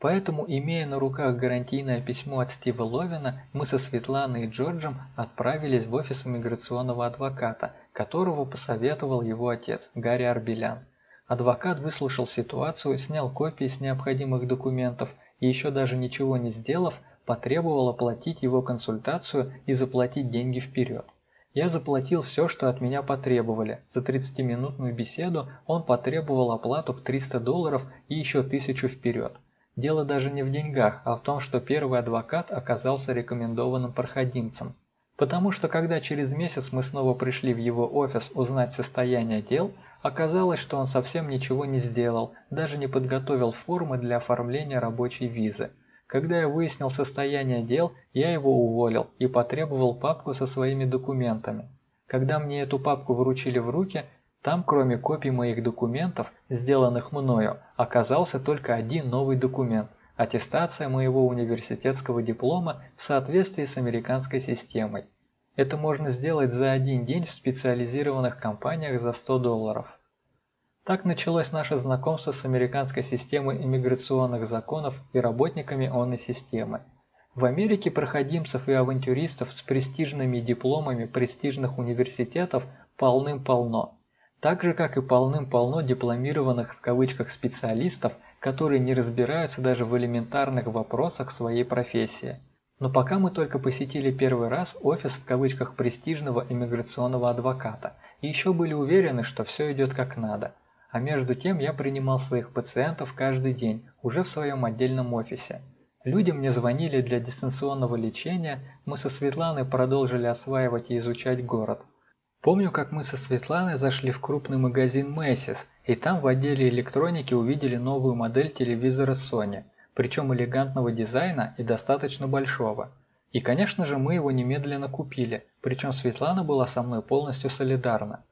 Поэтому, имея на руках гарантийное письмо от Стива Ловина, мы со Светланой и Джорджем отправились в офис иммиграционного адвоката, которого посоветовал его отец, Гарри Арбелян. Адвокат выслушал ситуацию, снял копии с необходимых документов и еще даже ничего не сделав, потребовал оплатить его консультацию и заплатить деньги вперед. Я заплатил все, что от меня потребовали. За 30-минутную беседу он потребовал оплату в 300 долларов и еще тысячу вперед. Дело даже не в деньгах, а в том, что первый адвокат оказался рекомендованным проходимцем. Потому что когда через месяц мы снова пришли в его офис узнать состояние дел, оказалось, что он совсем ничего не сделал, даже не подготовил формы для оформления рабочей визы. Когда я выяснил состояние дел, я его уволил и потребовал папку со своими документами. Когда мне эту папку вручили в руки, там, кроме копий моих документов, сделанных мною, оказался только один новый документ – аттестация моего университетского диплома в соответствии с американской системой. Это можно сделать за один день в специализированных компаниях за 100 долларов. Так началось наше знакомство с американской системой иммиграционных законов и работниками онной системы. В Америке проходимцев и авантюристов с престижными дипломами престижных университетов полным-полно так же как и полным-полно дипломированных в кавычках специалистов, которые не разбираются даже в элементарных вопросах своей профессии. Но пока мы только посетили первый раз офис в кавычках престижного иммиграционного адвоката и еще были уверены, что все идет как надо. А между тем я принимал своих пациентов каждый день, уже в своем отдельном офисе. Люди мне звонили для дистанционного лечения, мы со Светланой продолжили осваивать и изучать город – Помню, как мы со Светланой зашли в крупный магазин Macy's, и там в отделе электроники увидели новую модель телевизора Sony, причем элегантного дизайна и достаточно большого. И, конечно же, мы его немедленно купили, причем Светлана была со мной полностью солидарна.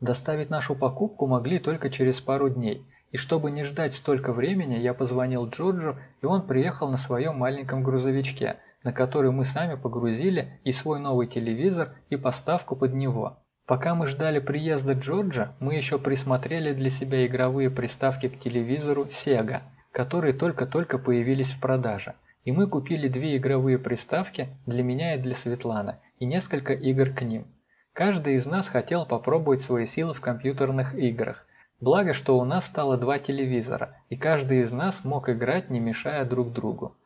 Доставить нашу покупку могли только через пару дней, и чтобы не ждать столько времени, я позвонил Джорджу, и он приехал на своем маленьком грузовичке, на который мы сами погрузили и свой новый телевизор, и поставку под него. Пока мы ждали приезда Джорджа, мы еще присмотрели для себя игровые приставки к телевизору Sega, которые только-только появились в продаже. И мы купили две игровые приставки для меня и для Светланы, и несколько игр к ним. Каждый из нас хотел попробовать свои силы в компьютерных играх. Благо, что у нас стало два телевизора, и каждый из нас мог играть, не мешая друг другу.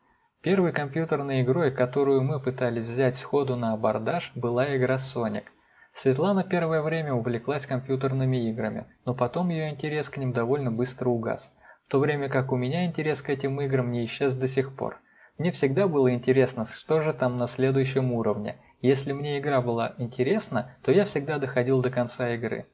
Первой компьютерной игрой, которую мы пытались взять сходу на абордаж, была игра Sonic – Светлана первое время увлеклась компьютерными играми, но потом ее интерес к ним довольно быстро угас, в то время как у меня интерес к этим играм не исчез до сих пор. Мне всегда было интересно, что же там на следующем уровне. Если мне игра была интересна, то я всегда доходил до конца игры.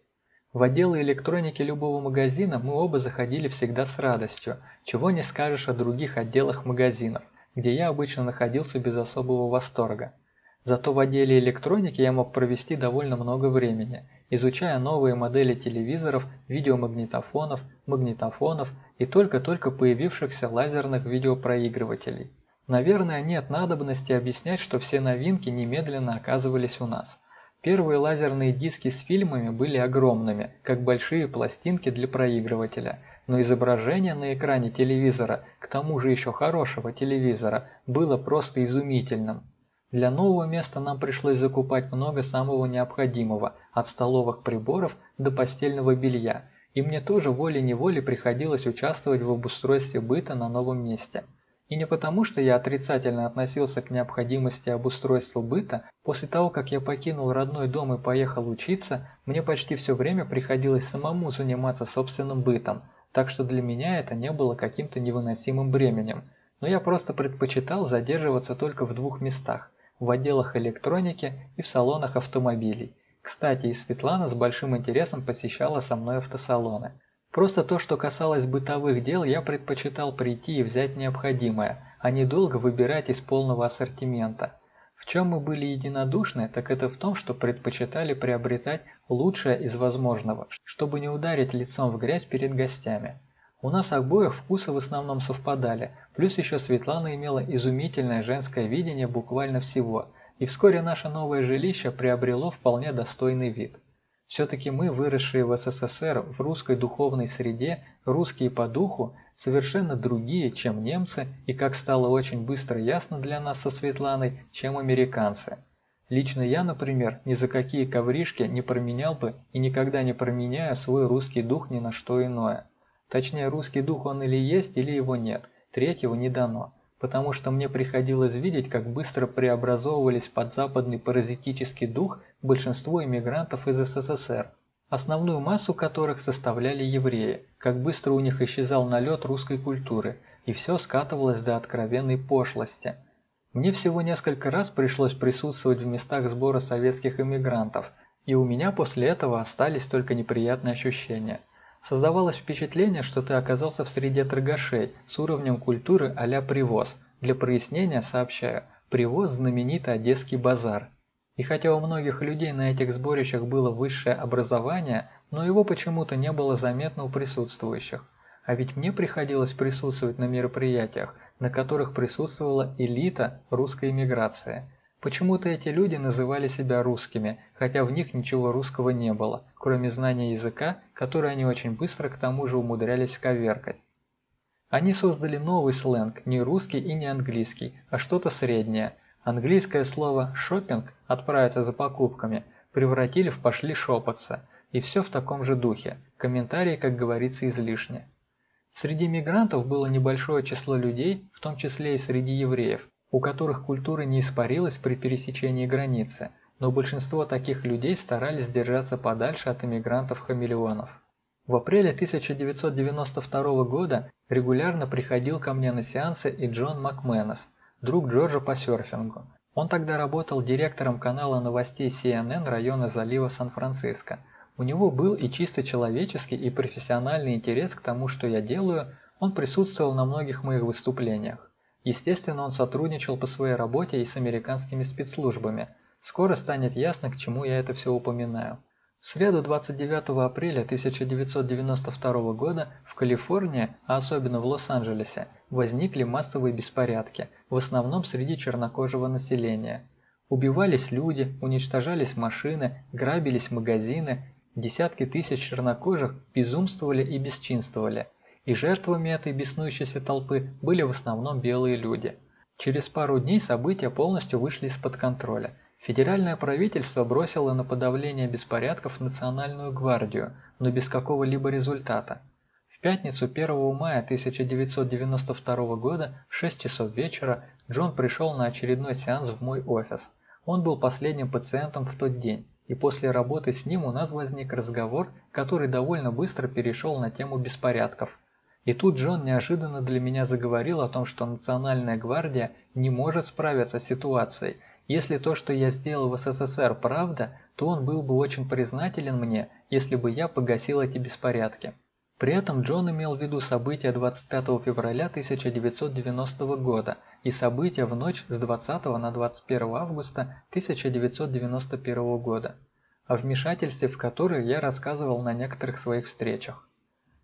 В отделы электроники любого магазина мы оба заходили всегда с радостью, чего не скажешь о других отделах магазинов, где я обычно находился без особого восторга. Зато в отделе электроники я мог провести довольно много времени, изучая новые модели телевизоров, видеомагнитофонов, магнитофонов и только-только появившихся лазерных видеопроигрывателей. Наверное, нет надобности объяснять, что все новинки немедленно оказывались у нас. Первые лазерные диски с фильмами были огромными, как большие пластинки для проигрывателя, но изображение на экране телевизора, к тому же еще хорошего телевизора, было просто изумительным. Для нового места нам пришлось закупать много самого необходимого, от столовых приборов до постельного белья, и мне тоже волей-неволей приходилось участвовать в обустройстве быта на новом месте. И не потому, что я отрицательно относился к необходимости обустройства быта, после того, как я покинул родной дом и поехал учиться, мне почти все время приходилось самому заниматься собственным бытом, так что для меня это не было каким-то невыносимым бременем. Но я просто предпочитал задерживаться только в двух местах – в отделах электроники и в салонах автомобилей. Кстати, и Светлана с большим интересом посещала со мной автосалоны. Просто то, что касалось бытовых дел, я предпочитал прийти и взять необходимое, а не долго выбирать из полного ассортимента. В чем мы были единодушны, так это в том, что предпочитали приобретать лучшее из возможного, чтобы не ударить лицом в грязь перед гостями. У нас обоих вкусы в основном совпадали, плюс еще Светлана имела изумительное женское видение буквально всего, и вскоре наше новое жилище приобрело вполне достойный вид. Все-таки мы, выросшие в СССР в русской духовной среде, русские по духу, совершенно другие, чем немцы, и, как стало очень быстро ясно для нас со Светланой, чем американцы. Лично я, например, ни за какие ковришки не променял бы и никогда не променяю свой русский дух ни на что иное. Точнее, русский дух он или есть, или его нет, третьего не дано потому что мне приходилось видеть, как быстро преобразовывались под западный паразитический дух большинство иммигрантов из СССР, основную массу которых составляли евреи, как быстро у них исчезал налет русской культуры, и все скатывалось до откровенной пошлости. Мне всего несколько раз пришлось присутствовать в местах сбора советских иммигрантов, и у меня после этого остались только неприятные ощущения. Создавалось впечатление, что ты оказался в среде торгашей с уровнем культуры а-ля привоз. Для прояснения сообщаю, привоз – знаменитый Одесский базар. И хотя у многих людей на этих сборищах было высшее образование, но его почему-то не было заметно у присутствующих. А ведь мне приходилось присутствовать на мероприятиях, на которых присутствовала элита русской эмиграции – Почему-то эти люди называли себя русскими, хотя в них ничего русского не было, кроме знания языка, который они очень быстро к тому же умудрялись коверкать. Они создали новый сленг, не русский и не английский, а что-то среднее. Английское слово «шопинг» – «отправиться за покупками» превратили в «пошли шопаться», и все в таком же духе, комментарии, как говорится, излишне. Среди мигрантов было небольшое число людей, в том числе и среди евреев, у которых культура не испарилась при пересечении границы, но большинство таких людей старались держаться подальше от иммигрантов-хамелеонов. В апреле 1992 года регулярно приходил ко мне на сеансы и Джон Макменес, друг Джорджа по серфингу. Он тогда работал директором канала новостей CNN района залива Сан-Франциско. У него был и чисто человеческий, и профессиональный интерес к тому, что я делаю, он присутствовал на многих моих выступлениях. Естественно, он сотрудничал по своей работе и с американскими спецслужбами. Скоро станет ясно, к чему я это все упоминаю. В среду 29 апреля 1992 года в Калифорнии, а особенно в Лос-Анджелесе, возникли массовые беспорядки, в основном среди чернокожего населения. Убивались люди, уничтожались машины, грабились магазины, десятки тысяч чернокожих безумствовали и бесчинствовали – и жертвами этой беснующейся толпы были в основном белые люди. Через пару дней события полностью вышли из-под контроля. Федеральное правительство бросило на подавление беспорядков Национальную гвардию, но без какого-либо результата. В пятницу 1 мая 1992 года в 6 часов вечера Джон пришел на очередной сеанс в мой офис. Он был последним пациентом в тот день, и после работы с ним у нас возник разговор, который довольно быстро перешел на тему беспорядков – и тут Джон неожиданно для меня заговорил о том, что Национальная гвардия не может справиться с ситуацией. Если то, что я сделал в СССР, правда, то он был бы очень признателен мне, если бы я погасил эти беспорядки. При этом Джон имел в виду события 25 февраля 1990 года и события в ночь с 20 на 21 августа 1991 года, о вмешательстве в которые я рассказывал на некоторых своих встречах.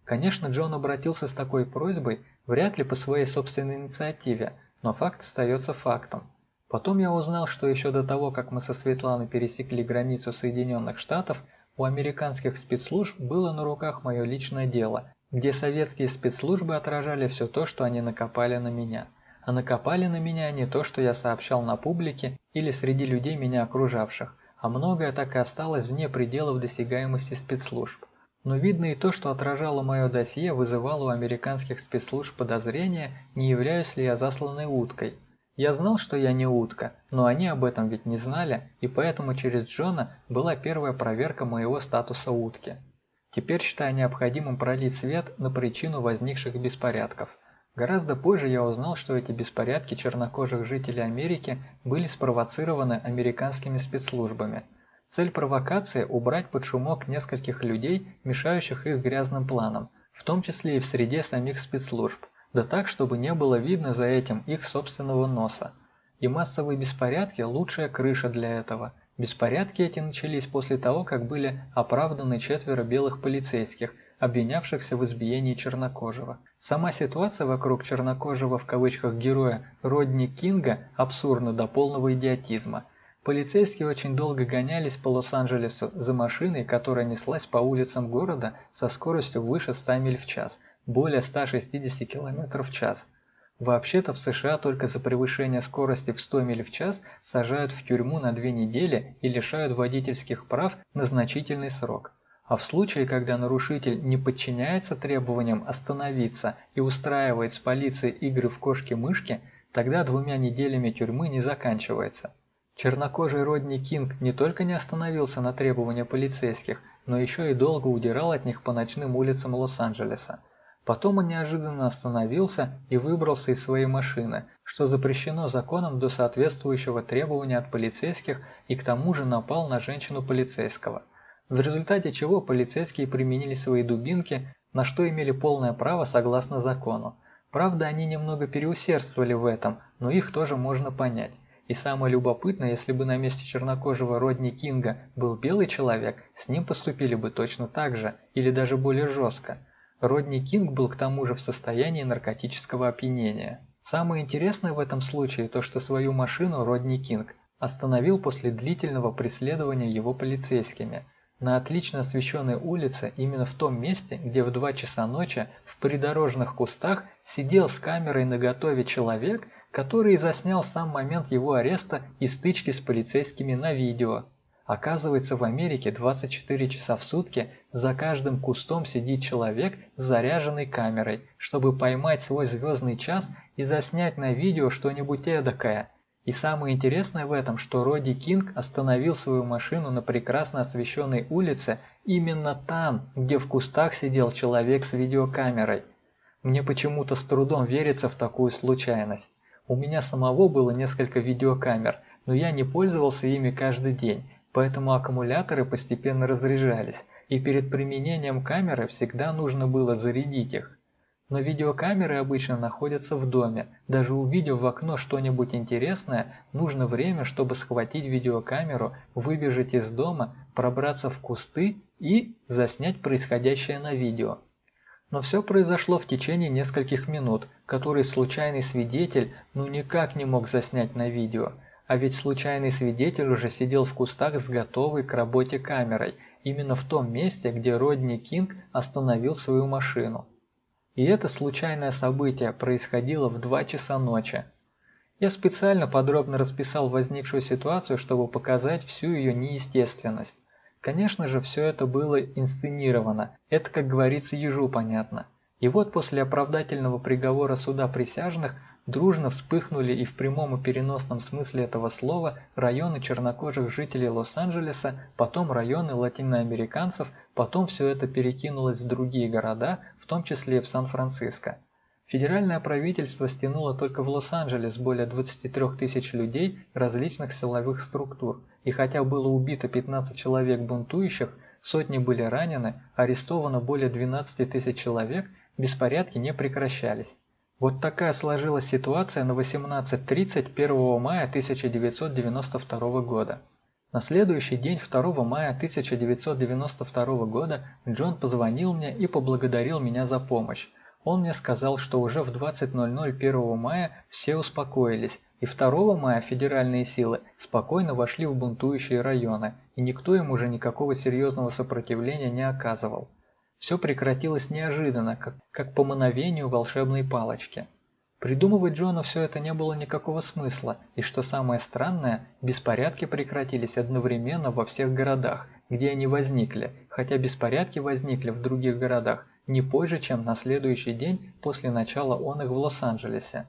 Конечно, Джон обратился с такой просьбой вряд ли по своей собственной инициативе, но факт остается фактом. Потом я узнал, что еще до того, как мы со Светланой пересекли границу Соединенных Штатов, у американских спецслужб было на руках мое личное дело, где советские спецслужбы отражали все то, что они накопали на меня. А накопали на меня не то, что я сообщал на публике или среди людей меня окружавших, а многое так и осталось вне пределов досягаемости спецслужб. Но видно и то, что отражало мое досье, вызывало у американских спецслужб подозрения, не являюсь ли я засланной уткой. Я знал, что я не утка, но они об этом ведь не знали, и поэтому через Джона была первая проверка моего статуса утки. Теперь считаю необходимым пролить свет на причину возникших беспорядков. Гораздо позже я узнал, что эти беспорядки чернокожих жителей Америки были спровоцированы американскими спецслужбами – Цель провокации – убрать под шумок нескольких людей, мешающих их грязным планам, в том числе и в среде самих спецслужб, да так, чтобы не было видно за этим их собственного носа. И массовые беспорядки – лучшая крыша для этого. Беспорядки эти начались после того, как были оправданы четверо белых полицейских, обвинявшихся в избиении чернокожего. Сама ситуация вокруг чернокожего в кавычках героя Родни Кинга абсурдна до полного идиотизма. Полицейские очень долго гонялись по Лос-Анджелесу за машиной, которая неслась по улицам города со скоростью выше 100 миль в час, более 160 км в час. Вообще-то в США только за превышение скорости в 100 миль в час сажают в тюрьму на две недели и лишают водительских прав на значительный срок. А в случае, когда нарушитель не подчиняется требованиям остановиться и устраивает с полицией игры в кошки-мышки, тогда двумя неделями тюрьмы не заканчивается. Чернокожий Родни Кинг не только не остановился на требования полицейских, но еще и долго удирал от них по ночным улицам Лос-Анджелеса. Потом он неожиданно остановился и выбрался из своей машины, что запрещено законом до соответствующего требования от полицейских и к тому же напал на женщину полицейского. В результате чего полицейские применили свои дубинки, на что имели полное право согласно закону. Правда, они немного переусердствовали в этом, но их тоже можно понять. И самое любопытное, если бы на месте чернокожего Родни Кинга был белый человек, с ним поступили бы точно так же, или даже более жестко – Родни Кинг был к тому же в состоянии наркотического опьянения. Самое интересное в этом случае то, что свою машину Родни Кинг остановил после длительного преследования его полицейскими на отлично освещенной улице именно в том месте, где в 2 часа ночи в придорожных кустах сидел с камерой наготове человек, который заснял сам момент его ареста и стычки с полицейскими на видео. Оказывается, в Америке 24 часа в сутки за каждым кустом сидит человек с заряженной камерой, чтобы поймать свой звездный час и заснять на видео что-нибудь эдакое. И самое интересное в этом, что Роди Кинг остановил свою машину на прекрасно освещенной улице именно там, где в кустах сидел человек с видеокамерой. Мне почему-то с трудом верится в такую случайность. У меня самого было несколько видеокамер, но я не пользовался ими каждый день поэтому аккумуляторы постепенно разряжались, и перед применением камеры всегда нужно было зарядить их. Но видеокамеры обычно находятся в доме. Даже увидев в окно что-нибудь интересное, нужно время, чтобы схватить видеокамеру, выбежать из дома, пробраться в кусты и заснять происходящее на видео. Но все произошло в течение нескольких минут, которые случайный свидетель ну никак не мог заснять на видео – а ведь случайный свидетель уже сидел в кустах с готовой к работе камерой, именно в том месте, где Родни Кинг остановил свою машину. И это случайное событие происходило в 2 часа ночи. Я специально подробно расписал возникшую ситуацию, чтобы показать всю ее неестественность. Конечно же, все это было инсценировано, это, как говорится, ежу понятно. И вот после оправдательного приговора суда присяжных дружно вспыхнули и в прямом и переносном смысле этого слова районы чернокожих жителей Лос-Анджелеса, потом районы латиноамериканцев, потом все это перекинулось в другие города, в том числе и в Сан-Франциско. Федеральное правительство стянуло только в Лос-Анджелес более 23 тысяч людей различных силовых структур, и хотя было убито 15 человек бунтующих, сотни были ранены, арестовано более 12 тысяч человек, беспорядки не прекращались. Вот такая сложилась ситуация на 18.30 1 мая 1992 года. На следующий день, 2 мая 1992 года, Джон позвонил мне и поблагодарил меня за помощь. Он мне сказал, что уже в 20.00 1 мая все успокоились, и 2 мая федеральные силы спокойно вошли в бунтующие районы, и никто им уже никакого серьезного сопротивления не оказывал. Все прекратилось неожиданно, как, как по мановению волшебной палочки. Придумывать Джону все это не было никакого смысла, и что самое странное, беспорядки прекратились одновременно во всех городах, где они возникли, хотя беспорядки возникли в других городах не позже, чем на следующий день после начала он их в Лос-Анджелесе.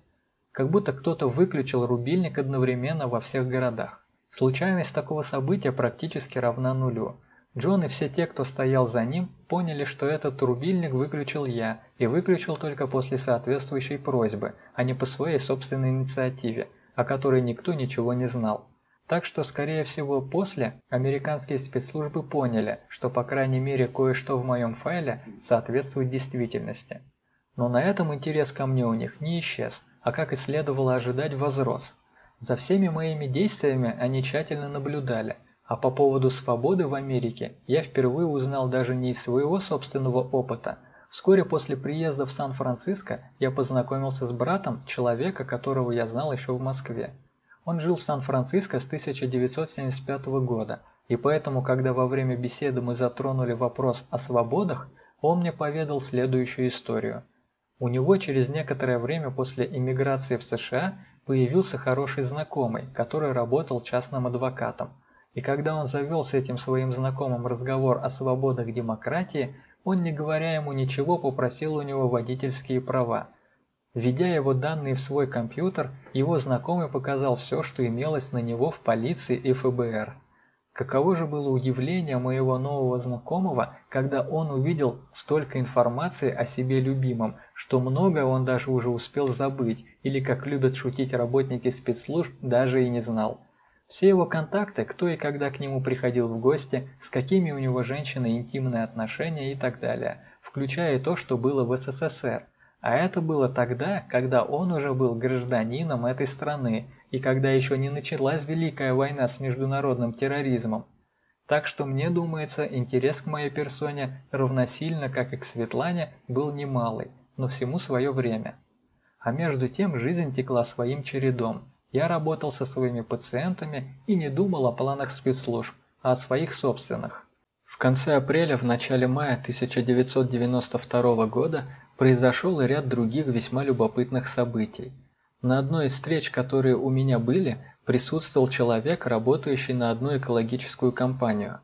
Как будто кто-то выключил рубильник одновременно во всех городах. Случайность такого события практически равна нулю. Джон и все те, кто стоял за ним, поняли, что этот рубильник выключил я, и выключил только после соответствующей просьбы, а не по своей собственной инициативе, о которой никто ничего не знал. Так что, скорее всего, после американские спецслужбы поняли, что по крайней мере кое-что в моем файле соответствует действительности. Но на этом интерес ко мне у них не исчез, а как и следовало ожидать возрос. За всеми моими действиями они тщательно наблюдали, а по поводу свободы в Америке я впервые узнал даже не из своего собственного опыта. Вскоре после приезда в Сан-Франциско я познакомился с братом человека, которого я знал еще в Москве. Он жил в Сан-Франциско с 1975 года, и поэтому, когда во время беседы мы затронули вопрос о свободах, он мне поведал следующую историю. У него через некоторое время после иммиграции в США появился хороший знакомый, который работал частным адвокатом. И когда он завел с этим своим знакомым разговор о свободах демократии, он, не говоря ему ничего, попросил у него водительские права. Введя его данные в свой компьютер, его знакомый показал все, что имелось на него в полиции и ФБР. Каково же было удивление моего нового знакомого, когда он увидел столько информации о себе любимом, что многое он даже уже успел забыть, или, как любят шутить работники спецслужб, даже и не знал. Все его контакты, кто и когда к нему приходил в гости, с какими у него женщины интимные отношения и так далее, включая то, что было в СССР – а это было тогда, когда он уже был гражданином этой страны и когда еще не началась Великая война с международным терроризмом. Так что мне думается, интерес к моей персоне равносильно, как и к Светлане, был немалый, но всему свое время. А между тем жизнь текла своим чередом. Я работал со своими пациентами и не думал о планах спецслужб, а о своих собственных. В конце апреля, в начале мая 1992 года произошел ряд других весьма любопытных событий. На одной из встреч, которые у меня были, присутствовал человек, работающий на одну экологическую компанию.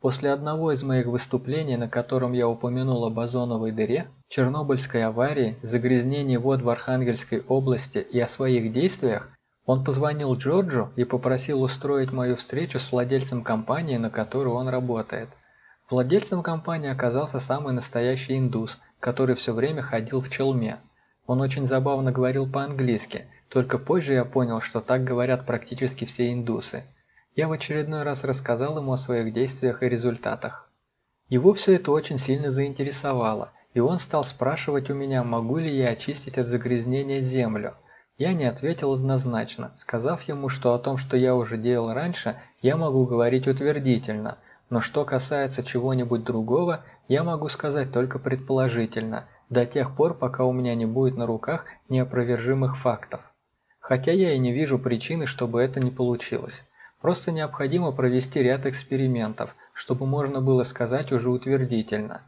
После одного из моих выступлений, на котором я упомянул об озоновой дыре, Чернобыльской аварии, загрязнении вод в Архангельской области и о своих действиях, он позвонил Джорджу и попросил устроить мою встречу с владельцем компании, на которую он работает. Владельцем компании оказался самый настоящий индус, который все время ходил в челме. Он очень забавно говорил по-английски, только позже я понял, что так говорят практически все индусы. Я в очередной раз рассказал ему о своих действиях и результатах. Его все это очень сильно заинтересовало, и он стал спрашивать у меня, могу ли я очистить от загрязнения землю. Я не ответил однозначно, сказав ему, что о том, что я уже делал раньше, я могу говорить утвердительно, но что касается чего-нибудь другого, я могу сказать только предположительно, до тех пор, пока у меня не будет на руках неопровержимых фактов. Хотя я и не вижу причины, чтобы это не получилось. Просто необходимо провести ряд экспериментов, чтобы можно было сказать уже утвердительно.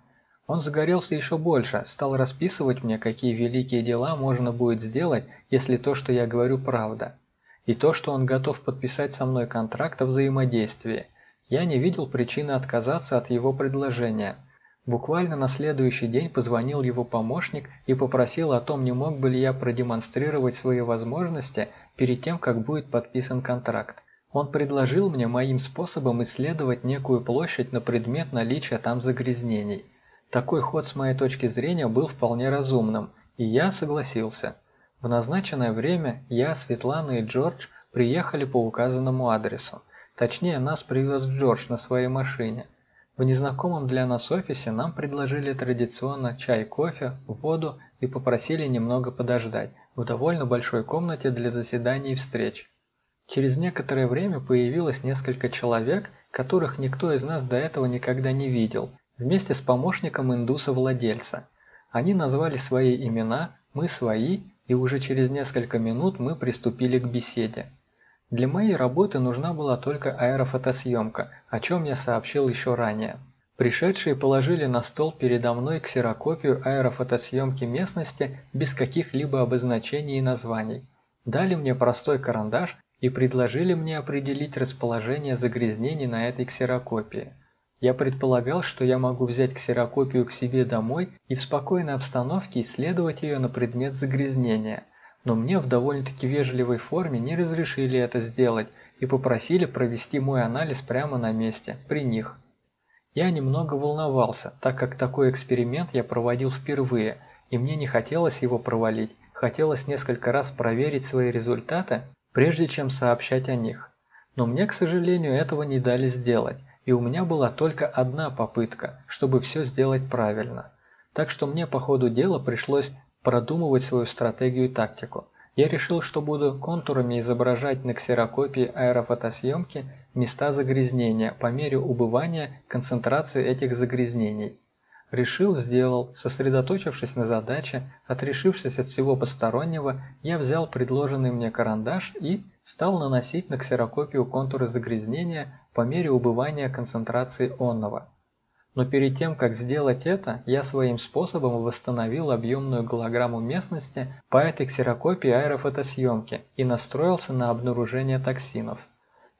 Он загорелся еще больше, стал расписывать мне, какие великие дела можно будет сделать, если то, что я говорю, правда. И то, что он готов подписать со мной контракт о взаимодействии. Я не видел причины отказаться от его предложения – Буквально на следующий день позвонил его помощник и попросил о том, не мог бы ли я продемонстрировать свои возможности перед тем, как будет подписан контракт. Он предложил мне моим способом исследовать некую площадь на предмет наличия там загрязнений. Такой ход с моей точки зрения был вполне разумным, и я согласился. В назначенное время я, Светлана и Джордж приехали по указанному адресу. Точнее, нас привез Джордж на своей машине – в незнакомом для нас офисе нам предложили традиционно чай, кофе, воду и попросили немного подождать в довольно большой комнате для заседаний и встреч. Через некоторое время появилось несколько человек, которых никто из нас до этого никогда не видел, вместе с помощником индуса-владельца. Они назвали свои имена, мы свои, и уже через несколько минут мы приступили к беседе. Для моей работы нужна была только аэрофотосъемка, о чем я сообщил еще ранее. Пришедшие положили на стол передо мной ксерокопию аэрофотосъемки местности без каких-либо обозначений и названий. Дали мне простой карандаш и предложили мне определить расположение загрязнений на этой ксерокопии. Я предполагал, что я могу взять ксерокопию к себе домой и в спокойной обстановке исследовать ее на предмет загрязнения – но мне в довольно-таки вежливой форме не разрешили это сделать и попросили провести мой анализ прямо на месте, при них. Я немного волновался, так как такой эксперимент я проводил впервые, и мне не хотелось его провалить, хотелось несколько раз проверить свои результаты, прежде чем сообщать о них. Но мне, к сожалению, этого не дали сделать, и у меня была только одна попытка, чтобы все сделать правильно. Так что мне по ходу дела пришлось продумывать свою стратегию и тактику. Я решил, что буду контурами изображать на ксерокопии аэрофотосъемки места загрязнения по мере убывания концентрации этих загрязнений. Решил, сделал, сосредоточившись на задаче, отрешившись от всего постороннего, я взял предложенный мне карандаш и стал наносить на ксерокопию контуры загрязнения по мере убывания концентрации онного. Но перед тем, как сделать это, я своим способом восстановил объемную голограмму местности по этой ксерокопии аэрофотосъемки и настроился на обнаружение токсинов.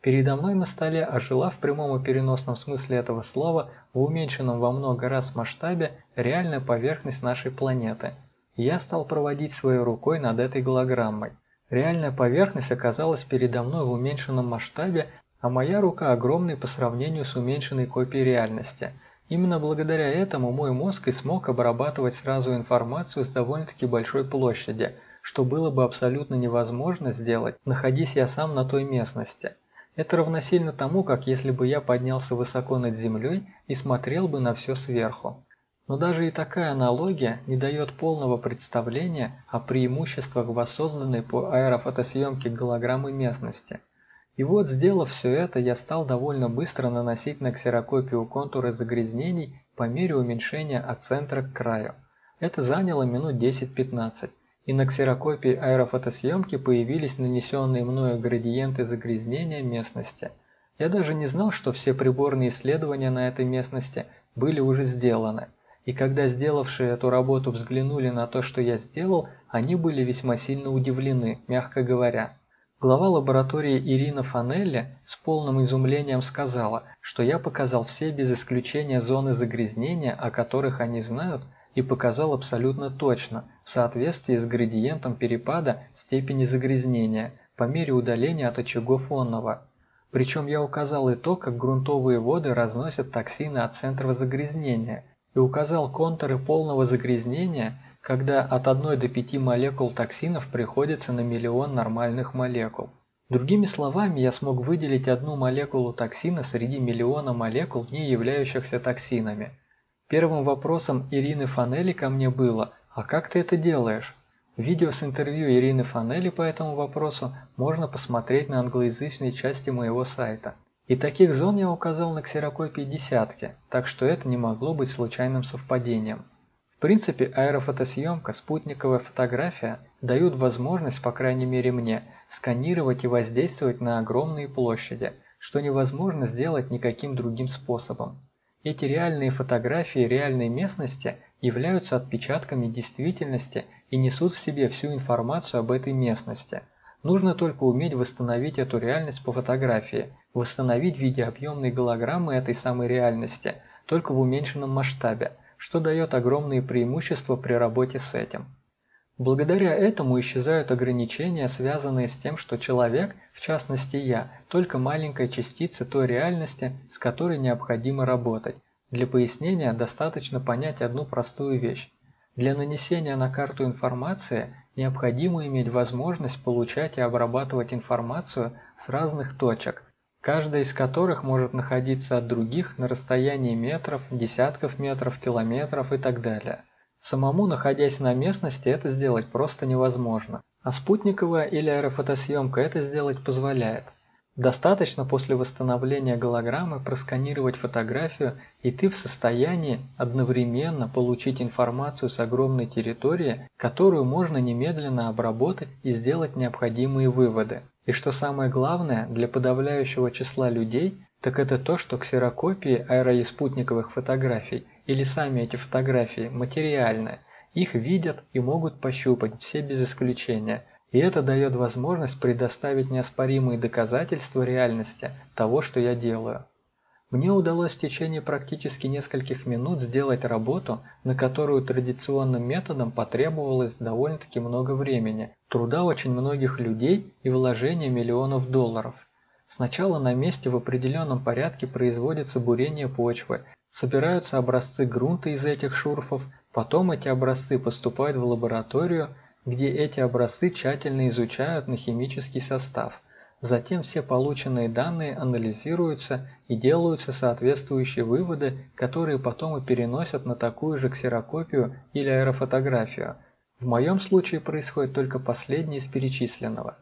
Передо мной на столе ожила в прямом и переносном смысле этого слова в уменьшенном во много раз масштабе реальная поверхность нашей планеты. Я стал проводить своей рукой над этой голограммой. Реальная поверхность оказалась передо мной в уменьшенном масштабе, а моя рука огромной по сравнению с уменьшенной копией реальности. Именно благодаря этому мой мозг и смог обрабатывать сразу информацию с довольно-таки большой площади, что было бы абсолютно невозможно сделать, находясь я сам на той местности. Это равносильно тому, как если бы я поднялся высоко над землей и смотрел бы на все сверху. Но даже и такая аналогия не дает полного представления о преимуществах воссозданной по аэрофотосъемке голограммы местности. И вот, сделав все это, я стал довольно быстро наносить на ксерокопию контуры загрязнений по мере уменьшения от центра к краю. Это заняло минут 10-15 и на ксерокопии аэрофотосъемки появились нанесенные мною градиенты загрязнения местности. Я даже не знал, что все приборные исследования на этой местности были уже сделаны. И когда сделавшие эту работу взглянули на то, что я сделал, они были весьма сильно удивлены, мягко говоря. Глава лаборатории Ирина Фанелли с полным изумлением сказала, что я показал все без исключения зоны загрязнения, о которых они знают, и показал абсолютно точно, в соответствии с градиентом перепада степени загрязнения по мере удаления от очагов онного. Причем я указал и то, как грунтовые воды разносят токсины от центра загрязнения, и указал контуры полного загрязнения, когда от 1 до 5 молекул токсинов приходится на миллион нормальных молекул. Другими словами, я смог выделить одну молекулу токсина среди миллиона молекул, не являющихся токсинами – Первым вопросом Ирины Фанели ко мне было «А как ты это делаешь?». Видео с интервью Ирины Фанели по этому вопросу можно посмотреть на англоязычной части моего сайта. И таких зон я указал на ксерокопии десятки, так что это не могло быть случайным совпадением. В принципе, аэрофотосъемка, спутниковая фотография дают возможность, по крайней мере мне, сканировать и воздействовать на огромные площади, что невозможно сделать никаким другим способом. Эти реальные фотографии реальной местности являются отпечатками действительности и несут в себе всю информацию об этой местности. Нужно только уметь восстановить эту реальность по фотографии, восстановить в виде объемной голограммы этой самой реальности, только в уменьшенном масштабе, что дает огромные преимущества при работе с этим. Благодаря этому исчезают ограничения, связанные с тем, что человек, в частности я, только маленькая частица той реальности, с которой необходимо работать. Для пояснения достаточно понять одну простую вещь. Для нанесения на карту информации необходимо иметь возможность получать и обрабатывать информацию с разных точек, каждая из которых может находиться от других на расстоянии метров, десятков метров, километров и так далее. Самому, находясь на местности, это сделать просто невозможно. А спутниковая или аэрофотосъемка это сделать позволяет. Достаточно после восстановления голограммы просканировать фотографию, и ты в состоянии одновременно получить информацию с огромной территории, которую можно немедленно обработать и сделать необходимые выводы. И что самое главное, для подавляющего числа людей, так это то, что ксерокопии аэроиспутниковых фотографий или сами эти фотографии материальны, их видят и могут пощупать все без исключения, и это дает возможность предоставить неоспоримые доказательства реальности того, что я делаю. Мне удалось в течение практически нескольких минут сделать работу, на которую традиционным методом потребовалось довольно-таки много времени, труда очень многих людей и вложения миллионов долларов. Сначала на месте в определенном порядке производится бурение почвы, собираются образцы грунта из этих шурфов, потом эти образцы поступают в лабораторию, где эти образцы тщательно изучают на химический состав. Затем все полученные данные анализируются и делаются соответствующие выводы, которые потом и переносят на такую же ксерокопию или аэрофотографию. В моем случае происходит только последнее из перечисленного.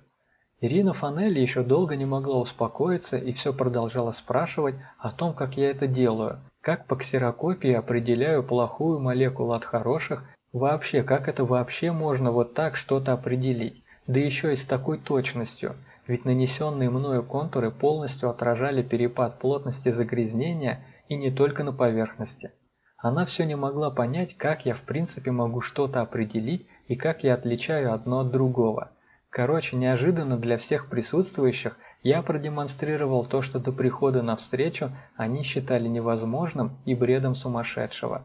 Ирина Фанелли еще долго не могла успокоиться и все продолжала спрашивать о том, как я это делаю, как по ксерокопии определяю плохую молекулу от хороших, вообще, как это вообще можно вот так что-то определить, да еще и с такой точностью, ведь нанесенные мною контуры полностью отражали перепад плотности загрязнения и не только на поверхности. Она все не могла понять, как я в принципе могу что-то определить и как я отличаю одно от другого. Короче, неожиданно для всех присутствующих я продемонстрировал то, что до прихода на встречу они считали невозможным и бредом сумасшедшего.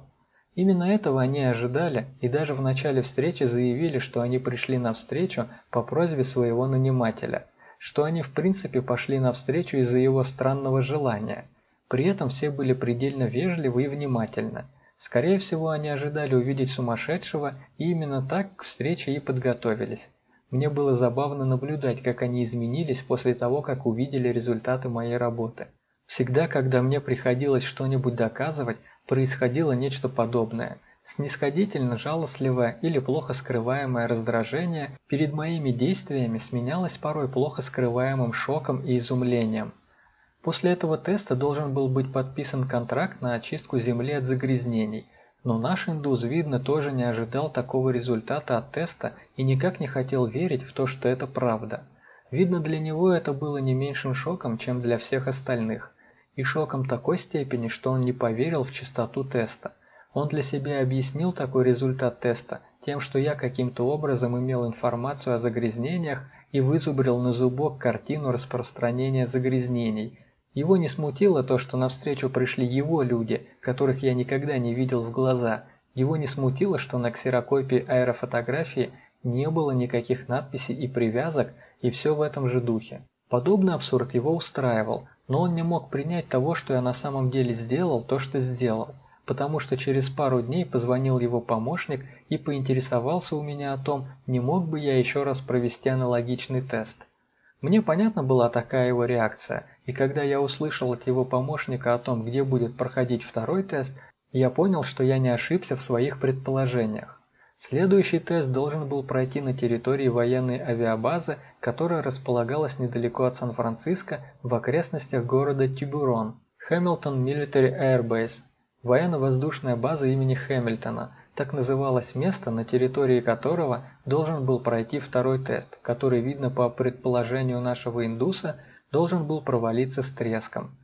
Именно этого они ожидали и даже в начале встречи заявили, что они пришли на встречу по просьбе своего нанимателя, что они в принципе пошли на встречу из-за его странного желания – при этом все были предельно вежливы и внимательны. Скорее всего, они ожидали увидеть сумасшедшего, и именно так к встрече и подготовились. Мне было забавно наблюдать, как они изменились после того, как увидели результаты моей работы. Всегда, когда мне приходилось что-нибудь доказывать, происходило нечто подобное. Снисходительно жалостливое или плохо скрываемое раздражение перед моими действиями сменялось порой плохо скрываемым шоком и изумлением. После этого теста должен был быть подписан контракт на очистку Земли от загрязнений, но наш индус, видно, тоже не ожидал такого результата от теста и никак не хотел верить в то, что это правда. Видно, для него это было не меньшим шоком, чем для всех остальных. И шоком такой степени, что он не поверил в чистоту теста. Он для себя объяснил такой результат теста тем, что я каким-то образом имел информацию о загрязнениях и вызубрил на зубок картину распространения загрязнений – его не смутило то, что навстречу пришли его люди, которых я никогда не видел в глаза. Его не смутило, что на ксерокопии аэрофотографии не было никаких надписей и привязок, и все в этом же духе. Подобный абсурд его устраивал, но он не мог принять того, что я на самом деле сделал то, что сделал, потому что через пару дней позвонил его помощник и поинтересовался у меня о том, не мог бы я еще раз провести аналогичный тест. Мне понятна была такая его реакция, и когда я услышал от его помощника о том, где будет проходить второй тест, я понял, что я не ошибся в своих предположениях. Следующий тест должен был пройти на территории военной авиабазы, которая располагалась недалеко от Сан-Франциско в окрестностях города Тибурон, Хэмилтон Military Air Base, военно-воздушная база имени Хэмилтона, так называлось место, на территории которого должен был пройти второй тест, который, видно по предположению нашего индуса, должен был провалиться с треском.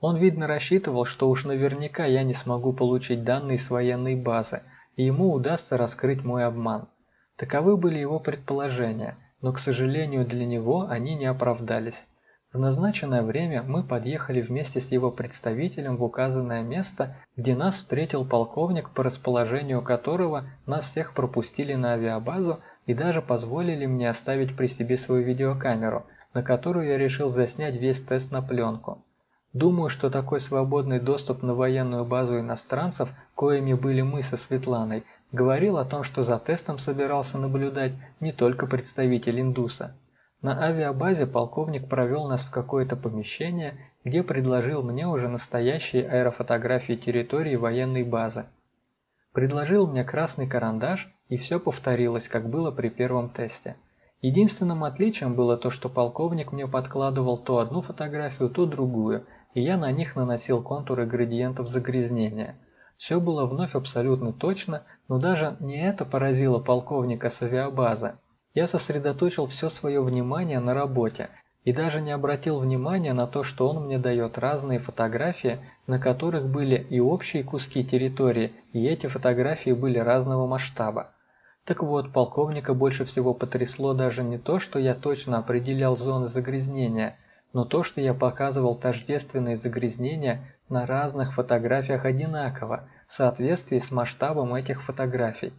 Он, видно, рассчитывал, что уж наверняка я не смогу получить данные с военной базы, и ему удастся раскрыть мой обман. Таковы были его предположения, но, к сожалению для него, они не оправдались. В назначенное время мы подъехали вместе с его представителем в указанное место, где нас встретил полковник, по расположению которого нас всех пропустили на авиабазу и даже позволили мне оставить при себе свою видеокамеру, на которую я решил заснять весь тест на пленку. Думаю, что такой свободный доступ на военную базу иностранцев, коими были мы со Светланой, говорил о том, что за тестом собирался наблюдать не только представитель индуса. На авиабазе полковник провел нас в какое-то помещение, где предложил мне уже настоящие аэрофотографии территории военной базы. Предложил мне красный карандаш, и все повторилось, как было при первом тесте. Единственным отличием было то, что полковник мне подкладывал то одну фотографию, то другую, и я на них наносил контуры градиентов загрязнения. Все было вновь абсолютно точно, но даже не это поразило полковника с авиабазы. Я сосредоточил все свое внимание на работе и даже не обратил внимания на то, что он мне дает разные фотографии, на которых были и общие куски территории, и эти фотографии были разного масштаба. Так вот, полковника больше всего потрясло даже не то, что я точно определял зоны загрязнения, но то, что я показывал тождественные загрязнения на разных фотографиях одинаково, в соответствии с масштабом этих фотографий.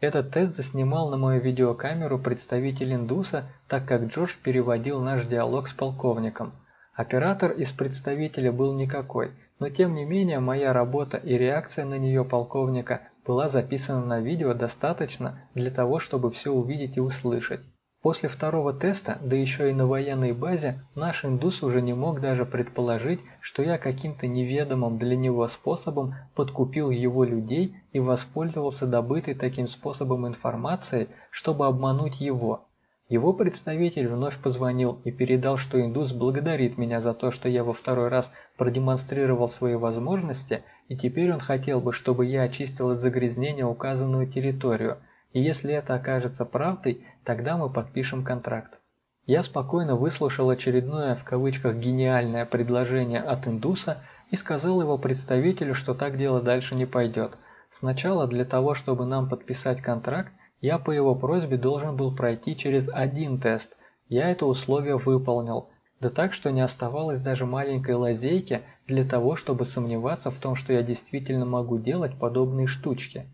Этот тест заснимал на мою видеокамеру представитель Индуса, так как Джош переводил наш диалог с полковником. Оператор из представителя был никакой, но тем не менее моя работа и реакция на нее полковника была записана на видео достаточно для того, чтобы все увидеть и услышать. После второго теста, да еще и на военной базе, наш индус уже не мог даже предположить, что я каким-то неведомым для него способом подкупил его людей и воспользовался добытой таким способом информацией, чтобы обмануть его. Его представитель вновь позвонил и передал, что индус благодарит меня за то, что я во второй раз продемонстрировал свои возможности, и теперь он хотел бы, чтобы я очистил от загрязнения указанную территорию – и если это окажется правдой, тогда мы подпишем контракт. Я спокойно выслушал очередное в кавычках гениальное предложение от индуса и сказал его представителю, что так дело дальше не пойдет. Сначала для того, чтобы нам подписать контракт, я по его просьбе должен был пройти через один тест. Я это условие выполнил. Да так, что не оставалось даже маленькой лазейки для того, чтобы сомневаться в том, что я действительно могу делать подобные штучки.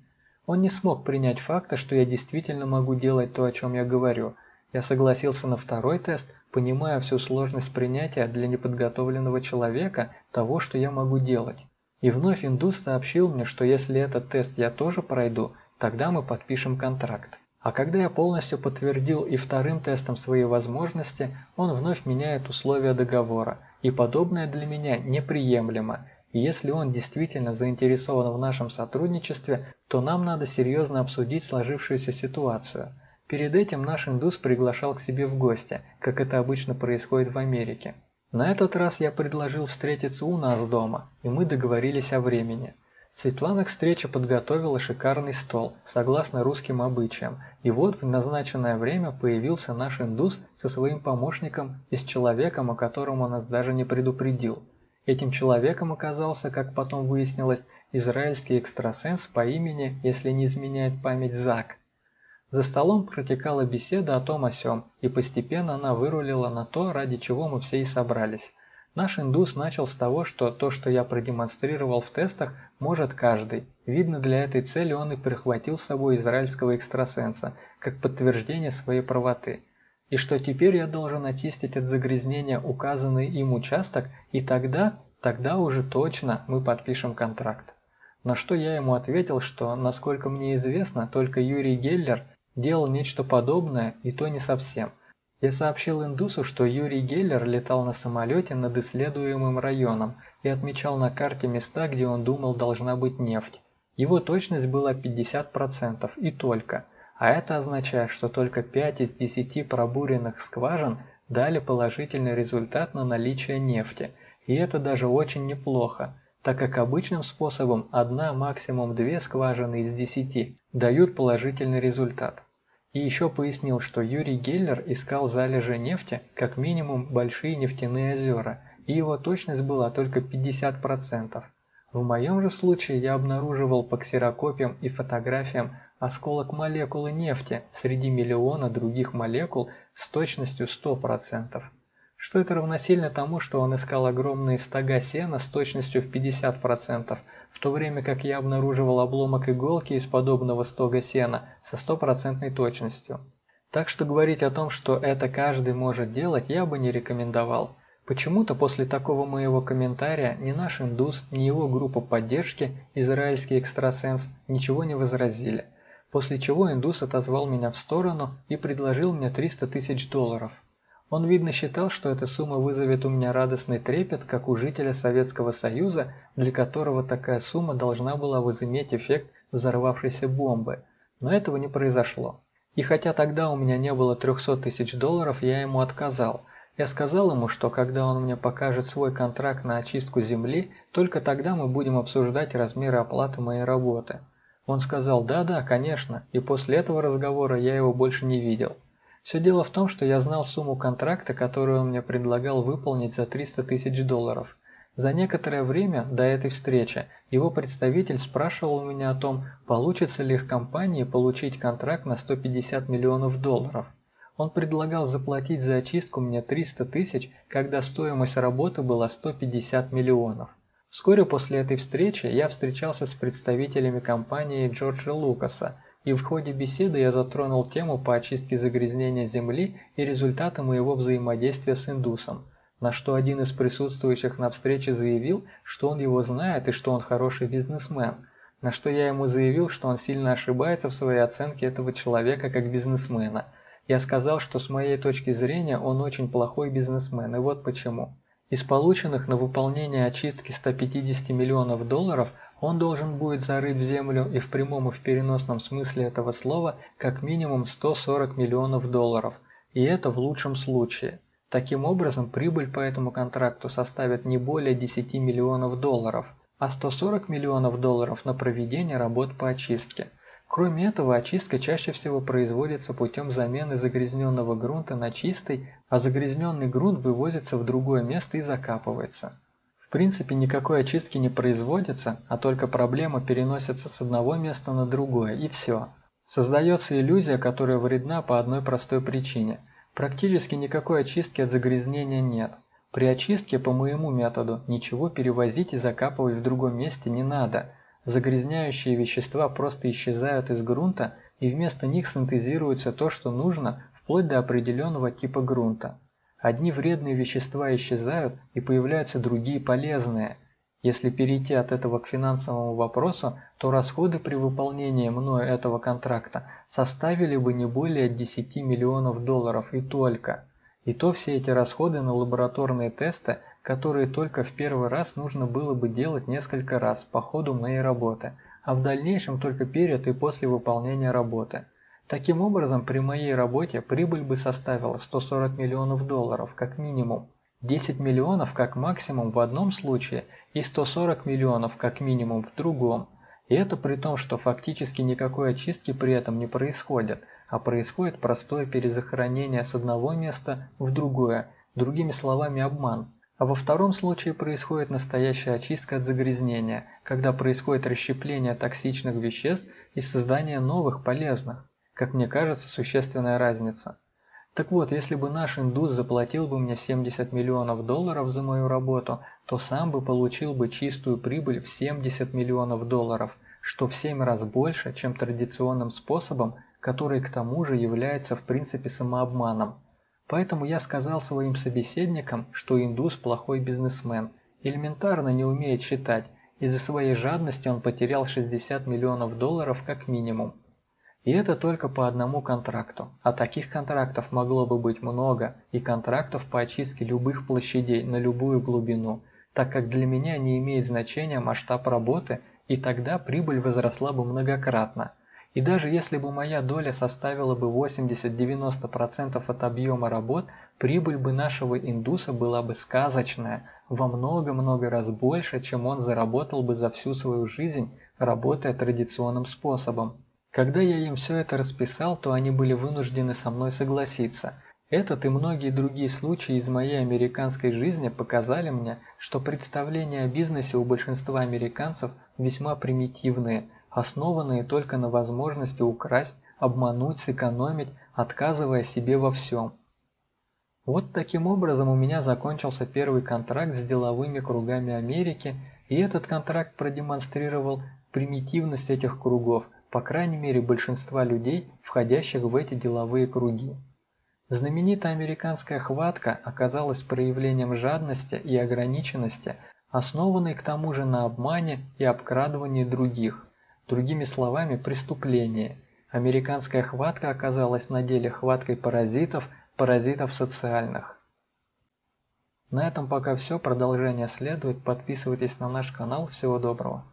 Он не смог принять факта, что я действительно могу делать то, о чем я говорю. Я согласился на второй тест, понимая всю сложность принятия для неподготовленного человека того, что я могу делать. И вновь индус сообщил мне, что если этот тест я тоже пройду, тогда мы подпишем контракт. А когда я полностью подтвердил и вторым тестом свои возможности, он вновь меняет условия договора, и подобное для меня неприемлемо, если он действительно заинтересован в нашем сотрудничестве, то нам надо серьезно обсудить сложившуюся ситуацию. Перед этим наш индус приглашал к себе в гости, как это обычно происходит в Америке. На этот раз я предложил встретиться у нас дома, и мы договорились о времени. Светлана к встрече подготовила шикарный стол, согласно русским обычаям, и вот в назначенное время появился наш индус со своим помощником и с человеком, о котором он нас даже не предупредил. Этим человеком оказался, как потом выяснилось, израильский экстрасенс по имени, если не изменяет память, Зак. За столом протекала беседа о том о сём, и постепенно она вырулила на то, ради чего мы все и собрались. Наш индус начал с того, что то, что я продемонстрировал в тестах, может каждый. Видно, для этой цели он и прихватил с собой израильского экстрасенса, как подтверждение своей правоты и что теперь я должен очистить от загрязнения указанный им участок, и тогда, тогда уже точно мы подпишем контракт. На что я ему ответил, что, насколько мне известно, только Юрий Геллер делал нечто подобное, и то не совсем. Я сообщил индусу, что Юрий Геллер летал на самолете над исследуемым районом и отмечал на карте места, где он думал должна быть нефть. Его точность была 50% и только – а это означает, что только 5 из 10 пробуренных скважин дали положительный результат на наличие нефти, и это даже очень неплохо, так как обычным способом одна, максимум две скважины из 10 дают положительный результат. И еще пояснил, что Юрий Геллер искал залежи нефти как минимум большие нефтяные озера, и его точность была только 50%. В моем же случае я обнаруживал по ксерокопиям и фотографиям осколок молекулы нефти среди миллиона других молекул с точностью 100%. Что это равносильно тому, что он искал огромные стога сена с точностью в 50%, в то время как я обнаруживал обломок иголки из подобного стога сена со стопроцентной точностью. Так что говорить о том, что это каждый может делать, я бы не рекомендовал. Почему-то после такого моего комментария ни наш индус, ни его группа поддержки, израильский экстрасенс, ничего не возразили после чего индус отозвал меня в сторону и предложил мне 300 тысяч долларов. Он, видно, считал, что эта сумма вызовет у меня радостный трепет, как у жителя Советского Союза, для которого такая сумма должна была возыметь эффект взорвавшейся бомбы. Но этого не произошло. И хотя тогда у меня не было 300 тысяч долларов, я ему отказал. Я сказал ему, что когда он мне покажет свой контракт на очистку земли, только тогда мы будем обсуждать размеры оплаты моей работы. Он сказал «да-да, конечно», и после этого разговора я его больше не видел. Все дело в том, что я знал сумму контракта, которую он мне предлагал выполнить за 300 тысяч долларов. За некоторое время до этой встречи его представитель спрашивал у меня о том, получится ли их компании получить контракт на 150 миллионов долларов. Он предлагал заплатить за очистку мне 300 тысяч, когда стоимость работы была 150 миллионов. Вскоре после этой встречи я встречался с представителями компании Джорджа Лукаса, и в ходе беседы я затронул тему по очистке загрязнения Земли и результаты моего взаимодействия с индусом, на что один из присутствующих на встрече заявил, что он его знает и что он хороший бизнесмен, на что я ему заявил, что он сильно ошибается в своей оценке этого человека как бизнесмена. Я сказал, что с моей точки зрения он очень плохой бизнесмен, и вот почему. Из полученных на выполнение очистки 150 миллионов долларов он должен будет зарыть в землю и в прямом и в переносном смысле этого слова как минимум 140 миллионов долларов, и это в лучшем случае. Таким образом, прибыль по этому контракту составит не более 10 миллионов долларов, а 140 миллионов долларов на проведение работ по очистке. Кроме этого, очистка чаще всего производится путем замены загрязненного грунта на чистый, а загрязненный грунт вывозится в другое место и закапывается. В принципе, никакой очистки не производится, а только проблема переносится с одного места на другое, и все. Создается иллюзия, которая вредна по одной простой причине – Практически никакой очистки от загрязнения нет. При очистке по моему методу ничего перевозить и закапывать в другом месте не надо. Загрязняющие вещества просто исчезают из грунта и вместо них синтезируется то, что нужно, вплоть до определенного типа грунта. Одни вредные вещества исчезают и появляются другие полезные – если перейти от этого к финансовому вопросу, то расходы при выполнении мною этого контракта составили бы не более 10 миллионов долларов и только. И то все эти расходы на лабораторные тесты, которые только в первый раз нужно было бы делать несколько раз по ходу моей работы, а в дальнейшем только перед и после выполнения работы. Таким образом, при моей работе прибыль бы составила 140 миллионов долларов, как минимум. 10 миллионов как максимум в одном случае и 140 миллионов как минимум в другом. И это при том, что фактически никакой очистки при этом не происходит, а происходит простое перезахоронение с одного места в другое, другими словами обман. А во втором случае происходит настоящая очистка от загрязнения, когда происходит расщепление токсичных веществ и создание новых полезных. Как мне кажется, существенная разница. Так вот, если бы наш индус заплатил бы мне 70 миллионов долларов за мою работу, то сам бы получил бы чистую прибыль в 70 миллионов долларов, что в 7 раз больше, чем традиционным способом, который к тому же является в принципе самообманом. Поэтому я сказал своим собеседникам, что индус плохой бизнесмен, элементарно не умеет считать, из-за своей жадности он потерял 60 миллионов долларов как минимум. И это только по одному контракту, а таких контрактов могло бы быть много, и контрактов по очистке любых площадей на любую глубину, так как для меня не имеет значения масштаб работы, и тогда прибыль возросла бы многократно. И даже если бы моя доля составила бы 80-90% от объема работ, прибыль бы нашего индуса была бы сказочная, во много-много раз больше, чем он заработал бы за всю свою жизнь, работая традиционным способом. Когда я им все это расписал, то они были вынуждены со мной согласиться. Этот и многие другие случаи из моей американской жизни показали мне, что представления о бизнесе у большинства американцев весьма примитивные, основанные только на возможности украсть, обмануть, сэкономить, отказывая себе во всем. Вот таким образом у меня закончился первый контракт с деловыми кругами Америки, и этот контракт продемонстрировал примитивность этих кругов, по крайней мере большинства людей, входящих в эти деловые круги. Знаменитая американская хватка оказалась проявлением жадности и ограниченности, основанной к тому же на обмане и обкрадывании других, другими словами преступлении. Американская хватка оказалась на деле хваткой паразитов, паразитов социальных. На этом пока все, продолжение следует, подписывайтесь на наш канал, всего доброго.